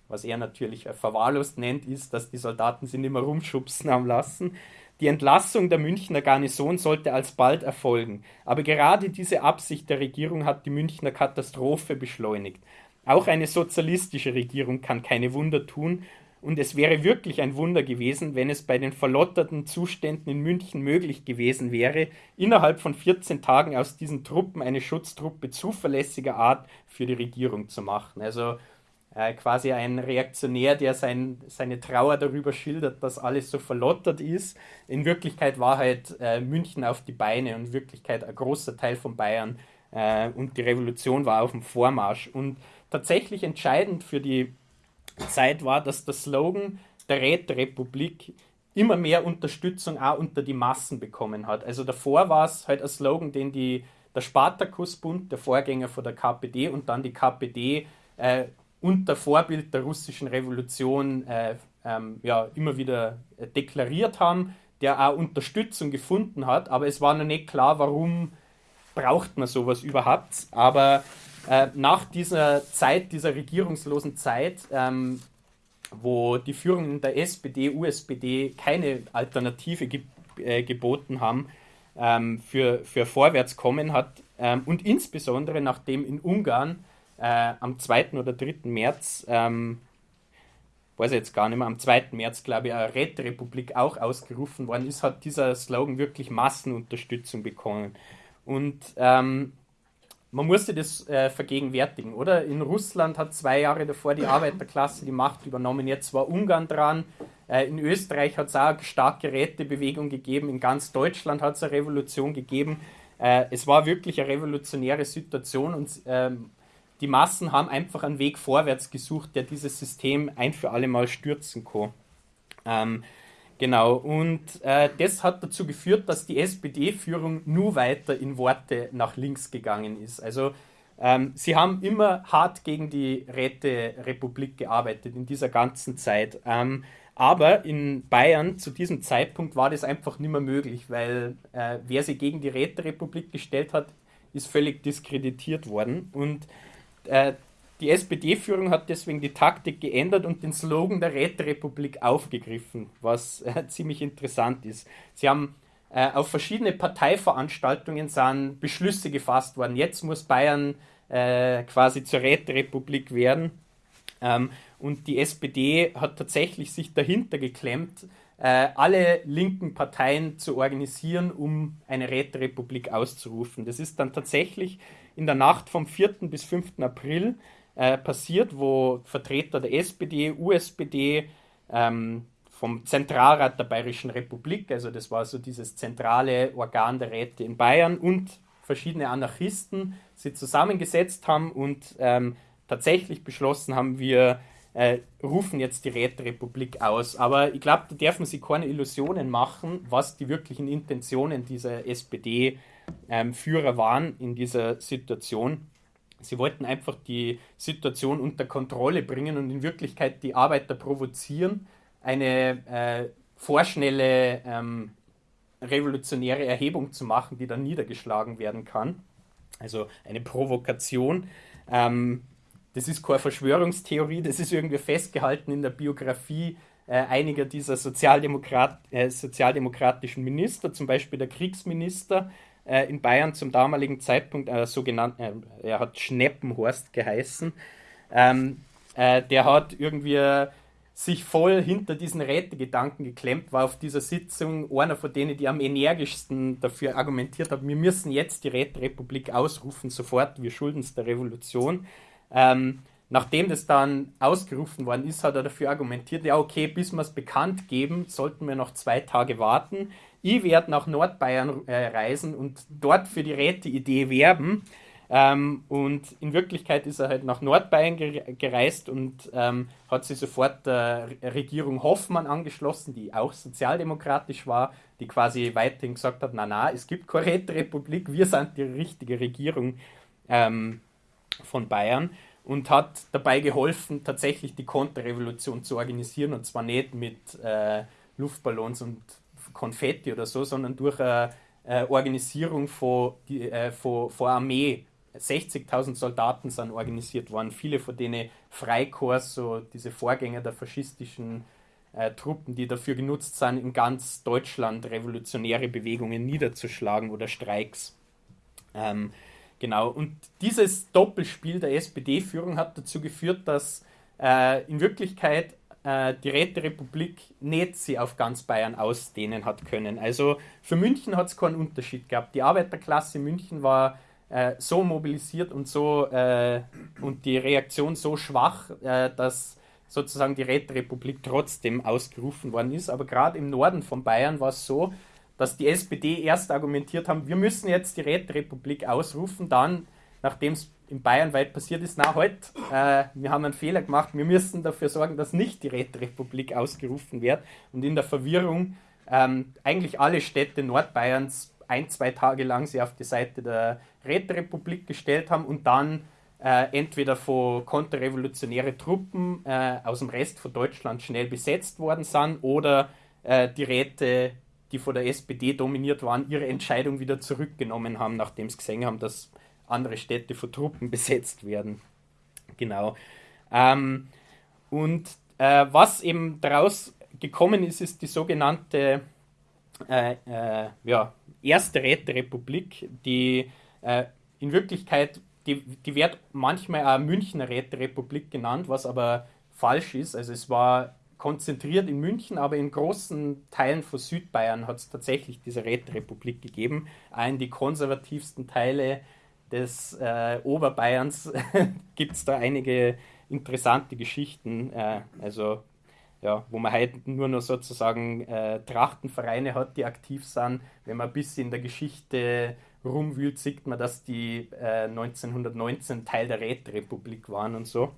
Was er natürlich verwahrlost nennt, ist, dass die Soldaten sie nicht mehr rumschubsen haben lassen. Die Entlassung der Münchner Garnison sollte alsbald erfolgen, aber gerade diese Absicht der Regierung hat die Münchner Katastrophe beschleunigt. Auch eine sozialistische Regierung kann keine Wunder tun, und es wäre wirklich ein Wunder gewesen, wenn es bei den verlotterten Zuständen in München möglich gewesen wäre, innerhalb von 14 Tagen aus diesen Truppen eine Schutztruppe zuverlässiger Art für die Regierung zu machen. Also äh, quasi ein Reaktionär, der sein, seine Trauer darüber schildert, dass alles so verlottert ist. In Wirklichkeit war halt äh, München auf die Beine und in Wirklichkeit ein großer Teil von Bayern äh, und die Revolution war auf dem Vormarsch. Und tatsächlich entscheidend für die Zeit war, dass der Slogan der Räterepublik immer mehr Unterstützung auch unter die Massen bekommen hat. Also davor war es halt ein Slogan, den die, der Spartakusbund, der Vorgänger von der KPD und dann die KPD äh, unter Vorbild der russischen Revolution äh, ähm, ja, immer wieder äh, deklariert haben, der auch Unterstützung gefunden hat, aber es war noch nicht klar, warum braucht man sowas überhaupt. Aber äh, nach dieser Zeit, dieser regierungslosen Zeit, ähm, wo die Führungen der SPD, USPD keine Alternative ge äh, geboten haben ähm, für, für Vorwärtskommen hat ähm, und insbesondere nachdem in Ungarn äh, am 2. oder 3. März, ähm, weiß ich jetzt gar nicht mehr, am 2. März, glaube ich, eine Räterepublik auch ausgerufen worden ist, hat dieser Slogan wirklich Massenunterstützung bekommen. Und ähm, man musste das äh, vergegenwärtigen, oder? In Russland hat zwei Jahre davor die Arbeiterklasse die Macht übernommen, jetzt war Ungarn dran. Äh, in Österreich hat es auch eine starke Rätebewegung gegeben, in ganz Deutschland hat es eine Revolution gegeben. Äh, es war wirklich eine revolutionäre Situation und ähm, die Massen haben einfach einen Weg vorwärts gesucht, der dieses System ein für alle Mal stürzen kann. Ähm, genau, und äh, das hat dazu geführt, dass die SPD-Führung nur weiter in Worte nach links gegangen ist. Also ähm, sie haben immer hart gegen die Räterepublik gearbeitet in dieser ganzen Zeit. Ähm, aber in Bayern zu diesem Zeitpunkt war das einfach nicht mehr möglich, weil äh, wer sie gegen die Räterepublik gestellt hat, ist völlig diskreditiert worden. Und äh, die SPD-Führung hat deswegen die Taktik geändert und den Slogan der Räterepublik aufgegriffen, was äh, ziemlich interessant ist. Sie haben äh, auf verschiedene Parteiveranstaltungen sind Beschlüsse gefasst worden. Jetzt muss Bayern äh, quasi zur Räterepublik werden. Ähm, und die SPD hat tatsächlich sich dahinter geklemmt, äh, alle linken Parteien zu organisieren, um eine Räterepublik auszurufen. Das ist dann tatsächlich in der Nacht vom 4. bis 5. April äh, passiert, wo Vertreter der SPD, USPD, ähm, vom Zentralrat der Bayerischen Republik, also das war so dieses zentrale Organ der Räte in Bayern und verschiedene Anarchisten sie zusammengesetzt haben und ähm, tatsächlich beschlossen haben, wir äh, rufen jetzt die Räterepublik aus. Aber ich glaube, da dürfen sie keine Illusionen machen, was die wirklichen Intentionen dieser SPD sind ähm, waren in dieser Situation. Sie wollten einfach die Situation unter Kontrolle bringen und in Wirklichkeit die Arbeiter provozieren, eine äh, vorschnelle ähm, revolutionäre Erhebung zu machen, die dann niedergeschlagen werden kann. Also eine Provokation. Ähm, das ist keine Verschwörungstheorie, das ist irgendwie festgehalten in der Biografie äh, einiger dieser Sozialdemokrat, äh, sozialdemokratischen Minister, zum Beispiel der Kriegsminister, äh, in Bayern zum damaligen Zeitpunkt, äh, sogenannt, äh, er hat Schneppenhorst geheißen, ähm, äh, der hat irgendwie sich voll hinter diesen Rätegedanken geklemmt, war auf dieser Sitzung einer von denen, die am energischsten dafür argumentiert haben, wir müssen jetzt die Räterepublik ausrufen, sofort, wir schulden es der Revolution. Ähm, nachdem das dann ausgerufen worden ist, hat er dafür argumentiert, ja okay, bis wir es bekannt geben, sollten wir noch zwei Tage warten ich werde nach Nordbayern äh, reisen und dort für die Räte-Idee werben. Ähm, und in Wirklichkeit ist er halt nach Nordbayern gereist und ähm, hat sich sofort der Regierung Hoffmann angeschlossen, die auch sozialdemokratisch war, die quasi weiterhin gesagt hat, na na, es gibt keine Räterepublik, wir sind die richtige Regierung ähm, von Bayern und hat dabei geholfen, tatsächlich die Konterrevolution zu organisieren und zwar nicht mit äh, Luftballons und Konfetti oder so, sondern durch eine äh, Organisierung von, die, äh, von, von Armee 60.000 Soldaten sind organisiert worden, viele von denen Freikorps, so diese Vorgänger der faschistischen äh, Truppen, die dafür genutzt sind, in ganz Deutschland revolutionäre Bewegungen niederzuschlagen oder Streiks. Ähm, genau, und dieses Doppelspiel der SPD-Führung hat dazu geführt, dass äh, in Wirklichkeit äh, die Räterepublik nicht sie auf ganz Bayern ausdehnen hat können. Also für München hat es keinen Unterschied gehabt. Die Arbeiterklasse München war äh, so mobilisiert und so äh, und die Reaktion so schwach, äh, dass sozusagen die Räterepublik trotzdem ausgerufen worden ist. Aber gerade im Norden von Bayern war es so, dass die SPD erst argumentiert haben, wir müssen jetzt die Räterepublik ausrufen, dann, nachdem es in Bayern weit passiert ist, na halt, äh, wir haben einen Fehler gemacht, wir müssen dafür sorgen, dass nicht die Räterepublik ausgerufen wird. Und in der Verwirrung ähm, eigentlich alle Städte Nordbayerns ein, zwei Tage lang sie auf die Seite der Räterepublik gestellt haben und dann äh, entweder von konterrevolutionäre Truppen äh, aus dem Rest von Deutschland schnell besetzt worden sind oder äh, die Räte, die von der SPD dominiert waren, ihre Entscheidung wieder zurückgenommen haben, nachdem sie gesehen haben, dass andere Städte von Truppen besetzt werden. Genau. Ähm, und äh, was eben daraus gekommen ist, ist die sogenannte äh, äh, ja, erste Räterepublik, die äh, in Wirklichkeit, die, die wird manchmal auch Münchner Räterepublik genannt, was aber falsch ist. Also es war konzentriert in München, aber in großen Teilen von Südbayern hat es tatsächlich diese Räterepublik gegeben. Auch in die konservativsten Teile des äh, Oberbayerns gibt es da einige interessante Geschichten. Äh, also ja, wo man halt nur noch sozusagen äh, Trachtenvereine hat, die aktiv sind. Wenn man ein bisschen in der Geschichte rumwühlt, sieht man, dass die äh, 1919 Teil der Räterepublik waren und so.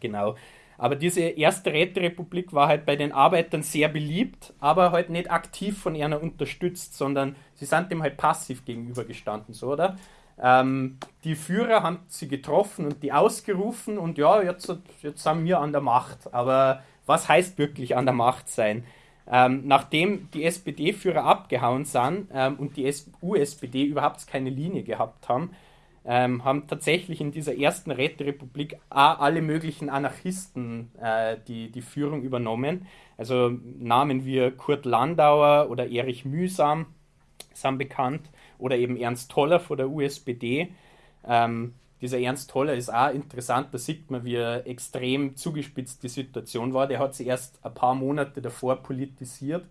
Genau. Aber diese erste Räterepublik war halt bei den Arbeitern sehr beliebt, aber halt nicht aktiv von einer unterstützt, sondern sie sind dem halt passiv gegenübergestanden, so, oder? Ähm, die Führer haben sie getroffen und die ausgerufen und ja, jetzt, jetzt sind wir an der Macht. Aber was heißt wirklich an der Macht sein? Ähm, nachdem die SPD-Führer abgehauen sind ähm, und die USPD überhaupt keine Linie gehabt haben, ähm, haben tatsächlich in dieser ersten Räterepublik alle möglichen Anarchisten äh, die, die Führung übernommen. Also Namen wie Kurt Landauer oder Erich Mühsam sind bekannt oder eben Ernst Toller von der USPD. Ähm, dieser Ernst Toller ist auch interessant, da sieht man, wie extrem zugespitzt die Situation war. Der hat sich erst ein paar Monate davor politisiert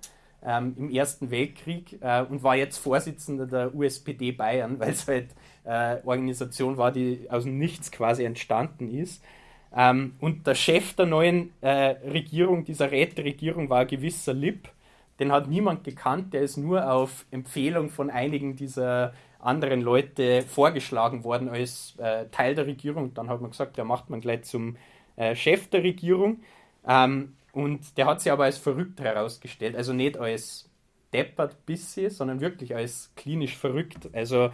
ähm, im Ersten Weltkrieg äh, und war jetzt Vorsitzender der USPD Bayern, weil es halt äh, Organisation war, die aus dem Nichts quasi entstanden ist. Ähm, und der Chef der neuen äh, Regierung, dieser Räteregierung, war ein gewisser Lipp. Den hat niemand gekannt, der ist nur auf Empfehlung von einigen dieser anderen Leute vorgeschlagen worden als äh, Teil der Regierung. Dann hat man gesagt, der macht man gleich zum äh, Chef der Regierung. Ähm, und der hat sich aber als verrückt herausgestellt. Also nicht als deppert bisschen, sondern wirklich als klinisch verrückt. Also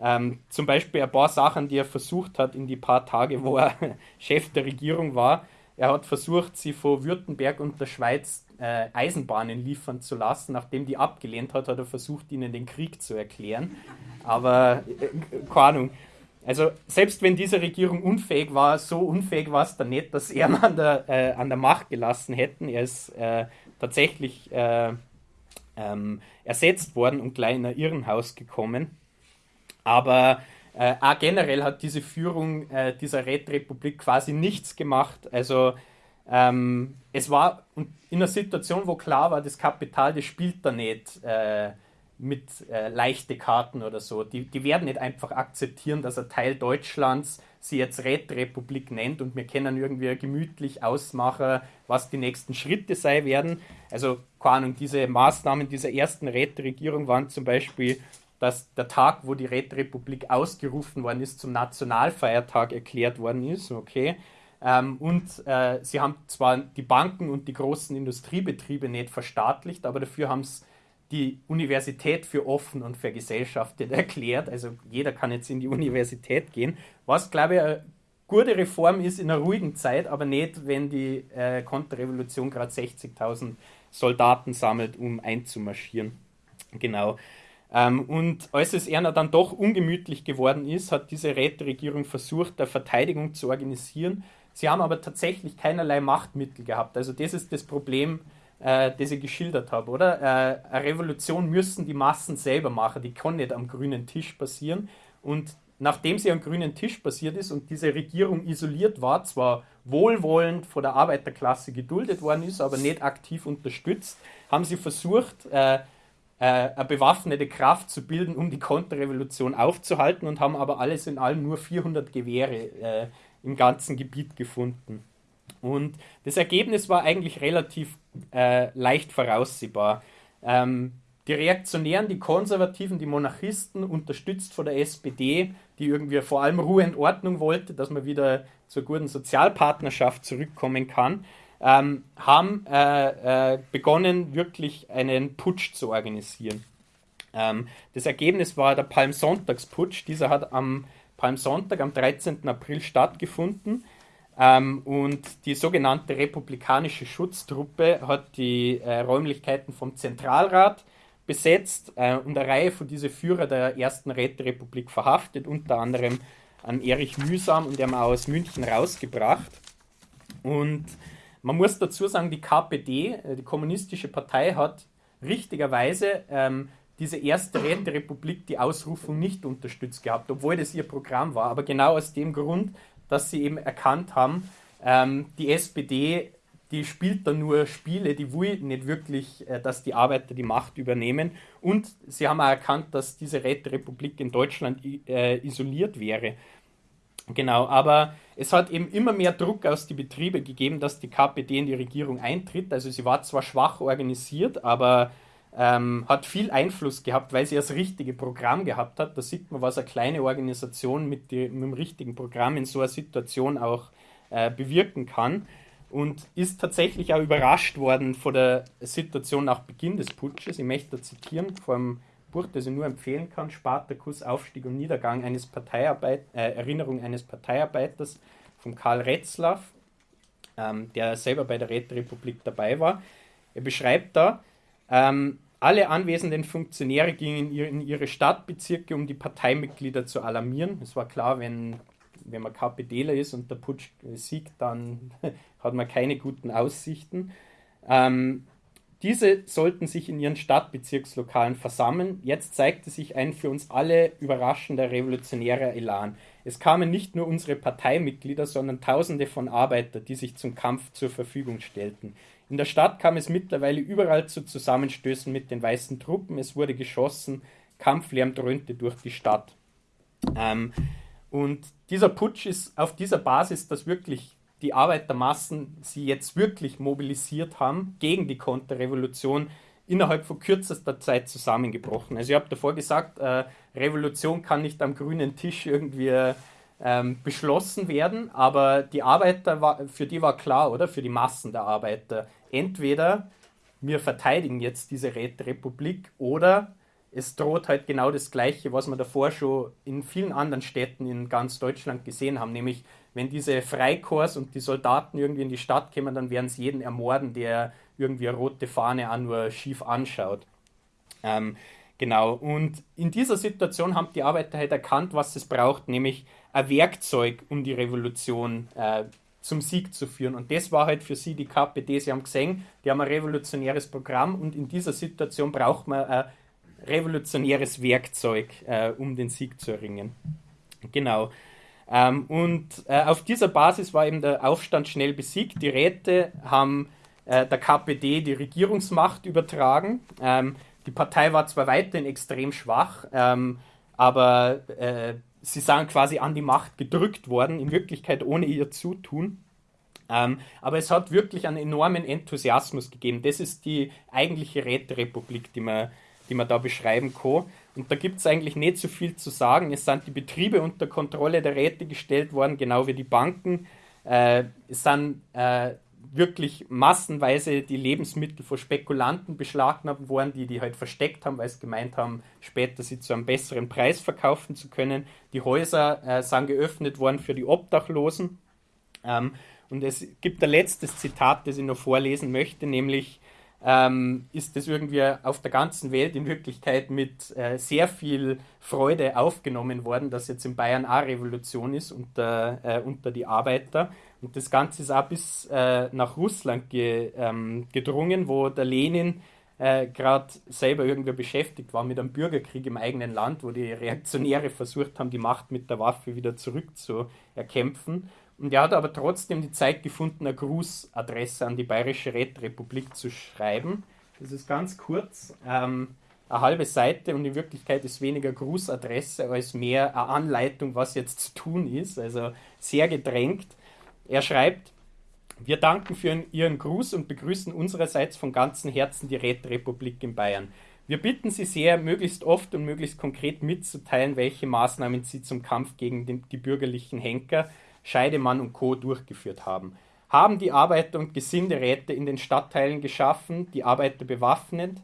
ähm, zum Beispiel ein paar Sachen, die er versucht hat in die paar Tage, wo er Chef der Regierung war. Er hat versucht, sie von Württemberg und der Schweiz äh, Eisenbahnen liefern zu lassen. Nachdem die abgelehnt hat, hat er versucht, ihnen den Krieg zu erklären. Aber äh, keine Ahnung. Also selbst wenn diese Regierung unfähig war, so unfähig war es dann nicht, dass er an der, äh, an der Macht gelassen hätten. Er ist äh, tatsächlich äh, ähm, ersetzt worden und gleich in ein Irrenhaus gekommen. Aber äh, auch generell hat diese Führung äh, dieser Räterepublik quasi nichts gemacht. Also ähm, es war in einer Situation, wo klar war, das Kapital, das spielt da nicht äh, mit äh, leichte Karten oder so. Die, die werden nicht einfach akzeptieren, dass ein Teil Deutschlands sie jetzt Räterepublik nennt und wir können irgendwie gemütlich ausmachen, was die nächsten Schritte sein werden. Also, keine Ahnung, diese Maßnahmen dieser ersten Räteregierung waren zum Beispiel dass der Tag, wo die Räterepublik ausgerufen worden ist, zum Nationalfeiertag erklärt worden ist. Okay. Ähm, und äh, sie haben zwar die Banken und die großen Industriebetriebe nicht verstaatlicht, aber dafür haben es die Universität für offen und vergesellschaftet erklärt. Also jeder kann jetzt in die Universität gehen, was, glaube ich, eine gute Reform ist in einer ruhigen Zeit, aber nicht, wenn die äh, Konterrevolution gerade 60.000 Soldaten sammelt, um einzumarschieren. Genau. Ähm, und als es Erna dann doch ungemütlich geworden ist, hat diese Räteregierung versucht, der Verteidigung zu organisieren. Sie haben aber tatsächlich keinerlei Machtmittel gehabt. Also das ist das Problem, äh, das ich geschildert habe, oder? Äh, eine Revolution müssen die Massen selber machen, die kann nicht am grünen Tisch passieren. Und nachdem sie am grünen Tisch passiert ist und diese Regierung isoliert war, zwar wohlwollend von der Arbeiterklasse geduldet worden ist, aber nicht aktiv unterstützt, haben sie versucht, äh, äh, eine bewaffnete Kraft zu bilden, um die Konterrevolution aufzuhalten und haben aber alles in allem nur 400 Gewehre äh, im ganzen Gebiet gefunden. Und das Ergebnis war eigentlich relativ äh, leicht voraussehbar. Ähm, die Reaktionären, die Konservativen, die Monarchisten, unterstützt von der SPD, die irgendwie vor allem Ruhe und Ordnung wollte, dass man wieder zur guten Sozialpartnerschaft zurückkommen kann, ähm, haben äh, äh, begonnen, wirklich einen Putsch zu organisieren. Ähm, das Ergebnis war der Palmsonntagsputsch. Dieser hat am Palmsonntag, am 13. April stattgefunden. Ähm, und die sogenannte Republikanische Schutztruppe hat die äh, Räumlichkeiten vom Zentralrat besetzt äh, und eine Reihe von diesen Führer der ersten Räterepublik verhaftet, unter anderem an Erich Mühsam und der aus München rausgebracht. Und man muss dazu sagen, die KPD, äh, die Kommunistische Partei, hat richtigerweise ähm, diese erste Räterepublik, die Ausrufung nicht unterstützt gehabt, obwohl das ihr Programm war. Aber genau aus dem Grund, dass sie eben erkannt haben, ähm, die SPD, die spielt da nur Spiele, die will nicht wirklich, äh, dass die Arbeiter die Macht übernehmen. Und sie haben auch erkannt, dass diese Räterepublik in Deutschland äh, isoliert wäre. Genau, aber es hat eben immer mehr Druck aus den Betrieben gegeben, dass die KPD in die Regierung eintritt. Also sie war zwar schwach organisiert, aber ähm, hat viel Einfluss gehabt, weil sie das richtige Programm gehabt hat. Da sieht man, was eine kleine Organisation mit, die, mit dem richtigen Programm in so einer Situation auch äh, bewirken kann. Und ist tatsächlich auch überrascht worden von der Situation nach Beginn des Putsches. Ich möchte zitieren vom Buch, das ich nur empfehlen kann, Spartakus, Aufstieg und Niedergang eines Parteiarbeit, äh, Erinnerung eines Parteiarbeiters von Karl Retzlaff, ähm, der selber bei der Räterepublik dabei war. Er beschreibt da, ähm, alle anwesenden Funktionäre gingen in ihre Stadtbezirke, um die Parteimitglieder zu alarmieren. Es war klar, wenn, wenn man KPDler ist und der Putsch siegt, dann hat man keine guten Aussichten. Ähm, diese sollten sich in ihren Stadtbezirkslokalen versammeln. Jetzt zeigte sich ein für uns alle überraschender revolutionärer Elan. Es kamen nicht nur unsere Parteimitglieder, sondern Tausende von Arbeitern, die sich zum Kampf zur Verfügung stellten. In der Stadt kam es mittlerweile überall zu Zusammenstößen mit den weißen Truppen. Es wurde geschossen, Kampflärm dröhnte durch die Stadt. Ähm, und dieser Putsch ist auf dieser Basis, dass wirklich die Arbeitermassen sie jetzt wirklich mobilisiert haben gegen die Konterrevolution, innerhalb von kürzester Zeit zusammengebrochen. Also ich habe davor gesagt, äh, Revolution kann nicht am grünen Tisch irgendwie ähm, beschlossen werden, aber die Arbeiter, war, für die war klar, oder? Für die Massen der Arbeiter, entweder wir verteidigen jetzt diese Räterepublik oder es droht halt genau das Gleiche, was wir davor schon in vielen anderen Städten in ganz Deutschland gesehen haben, nämlich wenn diese Freikorps und die Soldaten irgendwie in die Stadt kommen, dann werden sie jeden ermorden, der irgendwie eine rote Fahne an nur schief anschaut. Ähm, genau, und in dieser Situation haben die Arbeiter halt erkannt, was es braucht, nämlich ein Werkzeug, um die Revolution äh, zum Sieg zu führen. Und das war halt für sie die KPD. Sie haben gesehen, die haben ein revolutionäres Programm und in dieser Situation braucht man ein revolutionäres Werkzeug, äh, um den Sieg zu erringen. Genau. Ähm, und äh, auf dieser Basis war eben der Aufstand schnell besiegt. Die Räte haben äh, der KPD die Regierungsmacht übertragen. Ähm, die Partei war zwar weiterhin extrem schwach, ähm, aber äh, sie sind quasi an die Macht gedrückt worden, in Wirklichkeit ohne ihr Zutun. Ähm, aber es hat wirklich einen enormen Enthusiasmus gegeben. Das ist die eigentliche Räterepublik, die wir, die man da beschreiben kann. Und da gibt es eigentlich nicht so viel zu sagen. Es sind die Betriebe unter Kontrolle der Räte gestellt worden, genau wie die Banken. Äh, es sind äh, wirklich massenweise die Lebensmittel von Spekulanten beschlagnahmt worden, die die halt versteckt haben, weil sie gemeint haben, später sie zu einem besseren Preis verkaufen zu können. Die Häuser äh, sind geöffnet worden für die Obdachlosen. Ähm, und es gibt ein letztes Zitat, das ich noch vorlesen möchte, nämlich ähm, ist das irgendwie auf der ganzen Welt in Wirklichkeit mit äh, sehr viel Freude aufgenommen worden, dass jetzt in Bayern auch Revolution ist unter, äh, unter die Arbeiter. Und das Ganze ist auch bis äh, nach Russland ge, ähm, gedrungen, wo der Lenin äh, gerade selber irgendwie beschäftigt war mit einem Bürgerkrieg im eigenen Land, wo die Reaktionäre versucht haben, die Macht mit der Waffe wieder zurückzuerkämpfen. Und er hat aber trotzdem die Zeit gefunden, eine Grußadresse an die Bayerische Rätrepublik zu schreiben. Das ist ganz kurz, ähm, eine halbe Seite und in Wirklichkeit ist weniger Grußadresse als mehr eine Anleitung, was jetzt zu tun ist. Also sehr gedrängt. Er schreibt, wir danken für Ihren Gruß und begrüßen unsererseits von ganzem Herzen die Rätrepublik in Bayern. Wir bitten Sie sehr, möglichst oft und möglichst konkret mitzuteilen, welche Maßnahmen Sie zum Kampf gegen den, die bürgerlichen Henker, Scheidemann und Co. durchgeführt haben. Haben die Arbeiter- und Gesinderäte in den Stadtteilen geschaffen, die Arbeiter bewaffnet,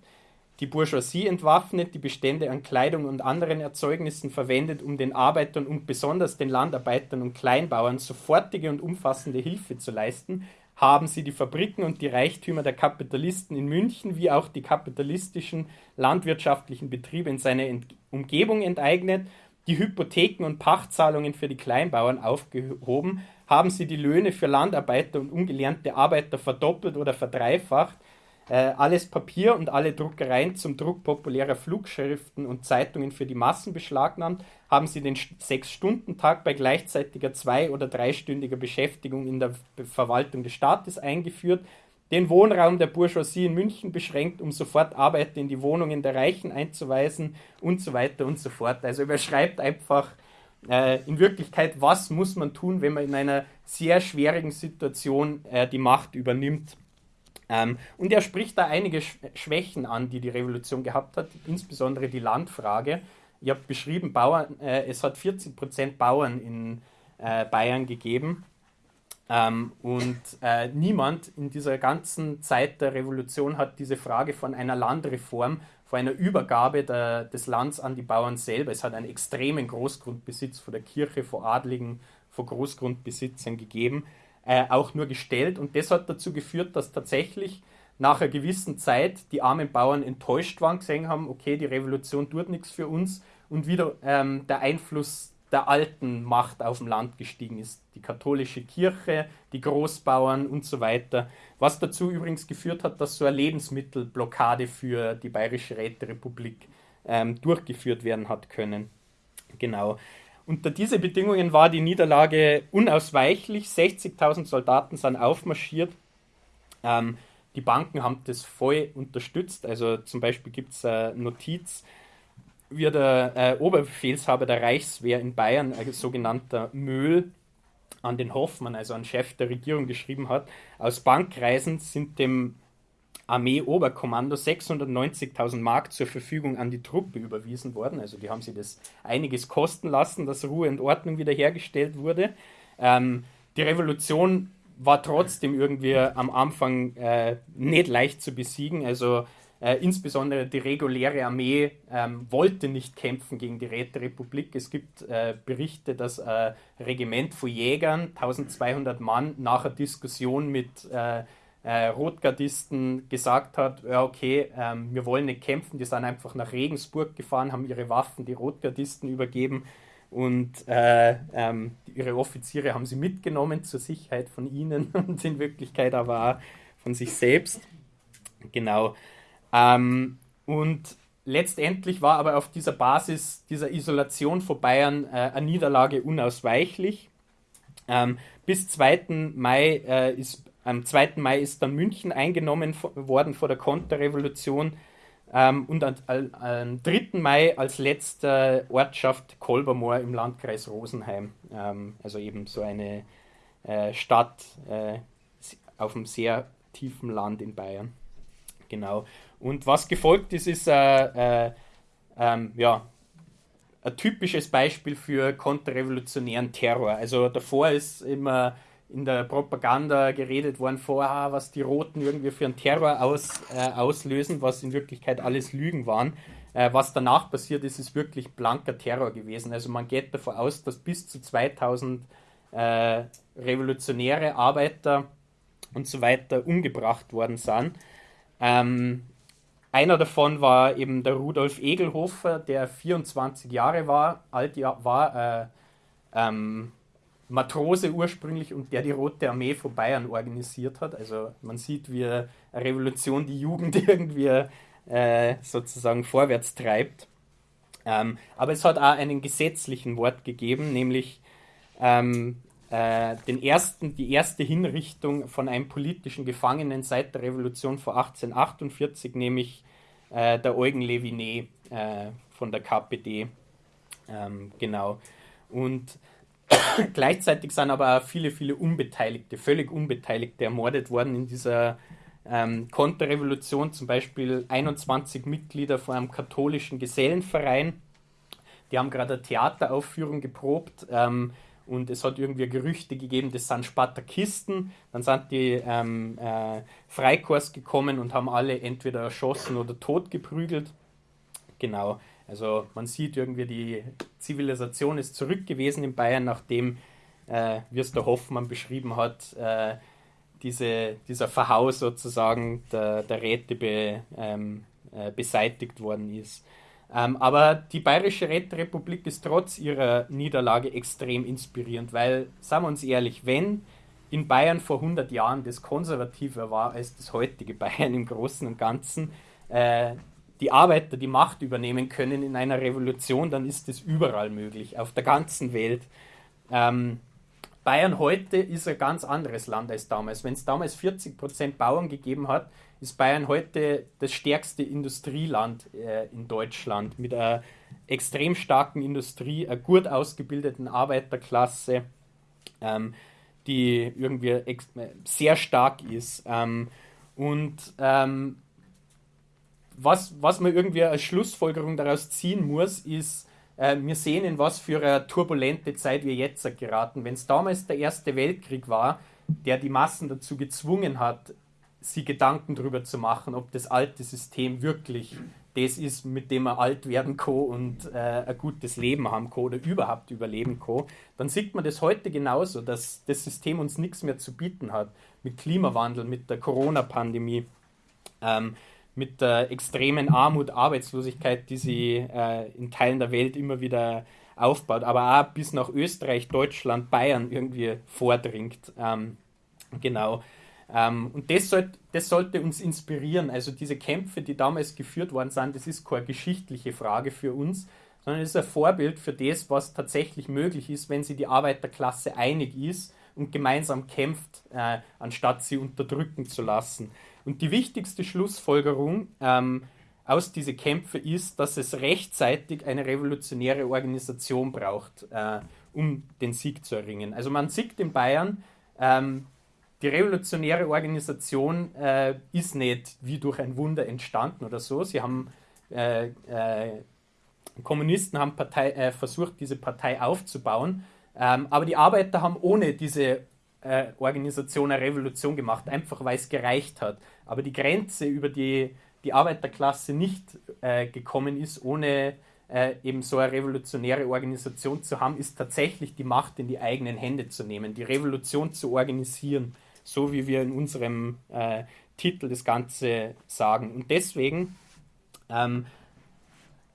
die Bourgeoisie entwaffnet, die Bestände an Kleidung und anderen Erzeugnissen verwendet, um den Arbeitern und besonders den Landarbeitern und Kleinbauern sofortige und umfassende Hilfe zu leisten, haben sie die Fabriken und die Reichtümer der Kapitalisten in München wie auch die kapitalistischen landwirtschaftlichen Betriebe in seiner Ent Umgebung enteignet, die Hypotheken und Pachtzahlungen für die Kleinbauern aufgehoben, haben sie die Löhne für Landarbeiter und ungelernte Arbeiter verdoppelt oder verdreifacht, äh, alles Papier und alle Druckereien zum Druck populärer Flugschriften und Zeitungen für die Massen beschlagnahmt, haben sie den Sechs-Stunden-Tag bei gleichzeitiger zwei- oder dreistündiger Beschäftigung in der Verwaltung des Staates eingeführt, den Wohnraum der Bourgeoisie in München beschränkt, um sofort Arbeiter in die Wohnungen der Reichen einzuweisen und so weiter und so fort. Also er beschreibt einfach äh, in Wirklichkeit, was muss man tun, wenn man in einer sehr schwierigen Situation äh, die Macht übernimmt ähm, und er spricht da einige Schwächen an, die die Revolution gehabt hat, insbesondere die Landfrage. Ich habe beschrieben, Bauern, äh, es hat 40 Prozent Bauern in äh, Bayern gegeben. Ähm, und äh, niemand in dieser ganzen Zeit der Revolution hat diese Frage von einer Landreform, von einer Übergabe der, des Landes an die Bauern selber. Es hat einen extremen Großgrundbesitz von der Kirche, von Adligen, von Großgrundbesitzern gegeben äh, auch nur gestellt. Und das hat dazu geführt, dass tatsächlich nach einer gewissen Zeit die armen Bauern enttäuscht waren, gesehen haben, okay, die Revolution tut nichts für uns und wieder ähm, der Einfluss der alten Macht auf dem Land gestiegen ist. Die katholische Kirche, die Großbauern und so weiter. Was dazu übrigens geführt hat, dass so eine Lebensmittelblockade für die Bayerische Räterepublik ähm, durchgeführt werden hat können. Genau. Unter diese Bedingungen war die Niederlage unausweichlich. 60.000 Soldaten sind aufmarschiert. Ähm, die Banken haben das voll unterstützt. Also zum Beispiel gibt es eine Notiz, wie der äh, Oberbefehlshaber der Reichswehr in Bayern, ein sogenannter Möhl, an den Hoffmann, also an Chef der Regierung, geschrieben hat. Aus Bankreisen sind dem Armee-Oberkommando 690.000 Mark zur Verfügung an die Truppe überwiesen worden. Also die haben sie das einiges kosten lassen, dass Ruhe und Ordnung wiederhergestellt wurde. Ähm, die Revolution war trotzdem irgendwie am Anfang äh, nicht leicht zu besiegen. Also äh, insbesondere die reguläre Armee ähm, wollte nicht kämpfen gegen die Räterepublik. Es gibt äh, Berichte, dass ein Regiment von Jägern, 1200 Mann, nach einer Diskussion mit äh, äh, Rotgardisten gesagt hat, ja okay, ähm, wir wollen nicht kämpfen, die sind einfach nach Regensburg gefahren, haben ihre Waffen die Rotgardisten übergeben und äh, ähm, ihre Offiziere haben sie mitgenommen zur Sicherheit von ihnen und in Wirklichkeit aber auch von sich selbst. Genau. Ähm, und letztendlich war aber auf dieser Basis dieser Isolation von Bayern äh, eine Niederlage unausweichlich. Ähm, bis 2. Mai äh, ist am 2. Mai ist dann München eingenommen worden vor der Konterrevolution ähm, und am, am 3. Mai als letzte Ortschaft Kolbermoor im Landkreis Rosenheim. Ähm, also eben so eine äh, Stadt äh, auf einem sehr tiefen Land in Bayern. Genau. Und was gefolgt ist, ist äh, äh, ähm, ja, ein typisches Beispiel für konterrevolutionären Terror. Also davor ist immer in der Propaganda geredet worden vorher, was die Roten irgendwie für einen Terror aus, äh, auslösen, was in Wirklichkeit alles Lügen waren. Äh, was danach passiert ist, ist wirklich blanker Terror gewesen. Also man geht davon aus, dass bis zu 2000 äh, revolutionäre Arbeiter und so weiter umgebracht worden sind. Ähm, einer davon war eben der Rudolf Egelhofer, der 24 Jahre war, alt war, äh, ähm, Matrose ursprünglich und der die Rote Armee von Bayern organisiert hat. Also man sieht, wie eine Revolution die Jugend irgendwie äh, sozusagen vorwärts treibt. Ähm, aber es hat auch einen gesetzlichen Wort gegeben, nämlich ähm, äh, den ersten, die erste Hinrichtung von einem politischen Gefangenen seit der Revolution vor 1848, nämlich äh, der Eugen Levinet äh, von der KPD. Ähm, genau. Und gleichzeitig sind aber auch viele, viele Unbeteiligte, völlig Unbeteiligte ermordet worden in dieser ähm, Konterrevolution, zum Beispiel 21 Mitglieder von einem katholischen Gesellenverein. Die haben gerade eine Theateraufführung geprobt. Ähm, und es hat irgendwie Gerüchte gegeben, das sind Spartakisten. Dann sind die ähm, äh, Freikorps gekommen und haben alle entweder erschossen oder totgeprügelt. Genau, also man sieht irgendwie, die Zivilisation ist zurück gewesen in Bayern, nachdem, äh, der Hoffmann beschrieben hat, äh, diese, dieser Verhau sozusagen der, der Räte be, ähm, äh, beseitigt worden ist. Ähm, aber die Bayerische Räterepublik ist trotz ihrer Niederlage extrem inspirierend, weil, sagen wir uns ehrlich, wenn in Bayern vor 100 Jahren das konservativer war als das heutige Bayern im Großen und Ganzen, äh, die Arbeiter die Macht übernehmen können in einer Revolution, dann ist das überall möglich, auf der ganzen Welt. Ähm, Bayern heute ist ein ganz anderes Land als damals. Wenn es damals 40% Bauern gegeben hat, ist Bayern heute das stärkste Industrieland äh, in Deutschland mit einer extrem starken Industrie, einer gut ausgebildeten Arbeiterklasse, ähm, die irgendwie sehr stark ist. Ähm, und ähm, was, was man irgendwie als Schlussfolgerung daraus ziehen muss, ist, äh, wir sehen, in was für eine turbulente Zeit wir jetzt geraten. Wenn es damals der Erste Weltkrieg war, der die Massen dazu gezwungen hat, sie Gedanken darüber zu machen, ob das alte System wirklich das ist, mit dem man alt werden kann und äh, ein gutes Leben haben kann oder überhaupt überleben kann, dann sieht man das heute genauso, dass das System uns nichts mehr zu bieten hat. Mit Klimawandel, mit der Corona-Pandemie, ähm, mit der extremen Armut, Arbeitslosigkeit, die sie äh, in Teilen der Welt immer wieder aufbaut, aber auch bis nach Österreich, Deutschland, Bayern irgendwie vordringt. Ähm, genau. Ähm, und das, sollt, das sollte uns inspirieren. Also diese Kämpfe, die damals geführt worden sind, das ist keine geschichtliche Frage für uns, sondern es ist ein Vorbild für das, was tatsächlich möglich ist, wenn sich die Arbeiterklasse einig ist und gemeinsam kämpft, äh, anstatt sie unterdrücken zu lassen. Und die wichtigste Schlussfolgerung ähm, aus diesen Kämpfen ist, dass es rechtzeitig eine revolutionäre Organisation braucht, äh, um den Sieg zu erringen. Also man sieht in Bayern, ähm, die revolutionäre Organisation äh, ist nicht wie durch ein Wunder entstanden oder so. Sie haben äh, äh, Kommunisten haben Partei, äh, versucht, diese Partei aufzubauen, ähm, aber die Arbeiter haben ohne diese äh, Organisation eine Revolution gemacht, einfach weil es gereicht hat. Aber die Grenze, über die die Arbeiterklasse nicht äh, gekommen ist, ohne eben so eine revolutionäre Organisation zu haben, ist tatsächlich die Macht in die eigenen Hände zu nehmen, die Revolution zu organisieren so wie wir in unserem äh, Titel das Ganze sagen. Und deswegen ähm,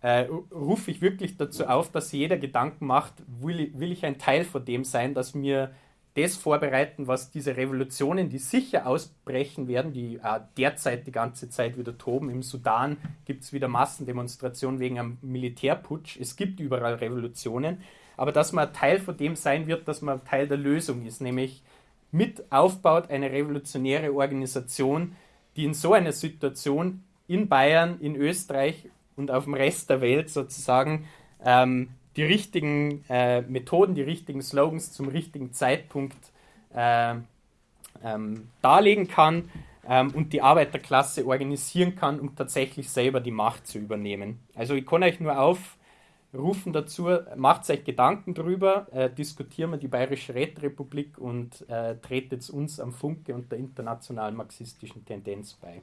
äh, rufe ich wirklich dazu auf, dass jeder Gedanken macht, will, will ich ein Teil von dem sein, dass wir das vorbereiten, was diese Revolutionen, die sicher ausbrechen werden, die äh, derzeit die ganze Zeit wieder toben. Im Sudan gibt es wieder Massendemonstrationen wegen einem Militärputsch. Es gibt überall Revolutionen. Aber dass man Teil von dem sein wird, dass man Teil der Lösung ist, nämlich mit aufbaut, eine revolutionäre Organisation, die in so einer Situation in Bayern, in Österreich und auf dem Rest der Welt sozusagen ähm, die richtigen äh, Methoden, die richtigen Slogans zum richtigen Zeitpunkt äh, ähm, darlegen kann. ähm, und die Arbeiterklasse organisieren kann, um tatsächlich selber die Macht zu übernehmen. Also ich kann euch nur aufrufen dazu, macht euch Gedanken drüber, äh, diskutieren wir die Bayerische Räterepublik und äh, tretet uns am Funke und der internationalen marxistischen Tendenz bei.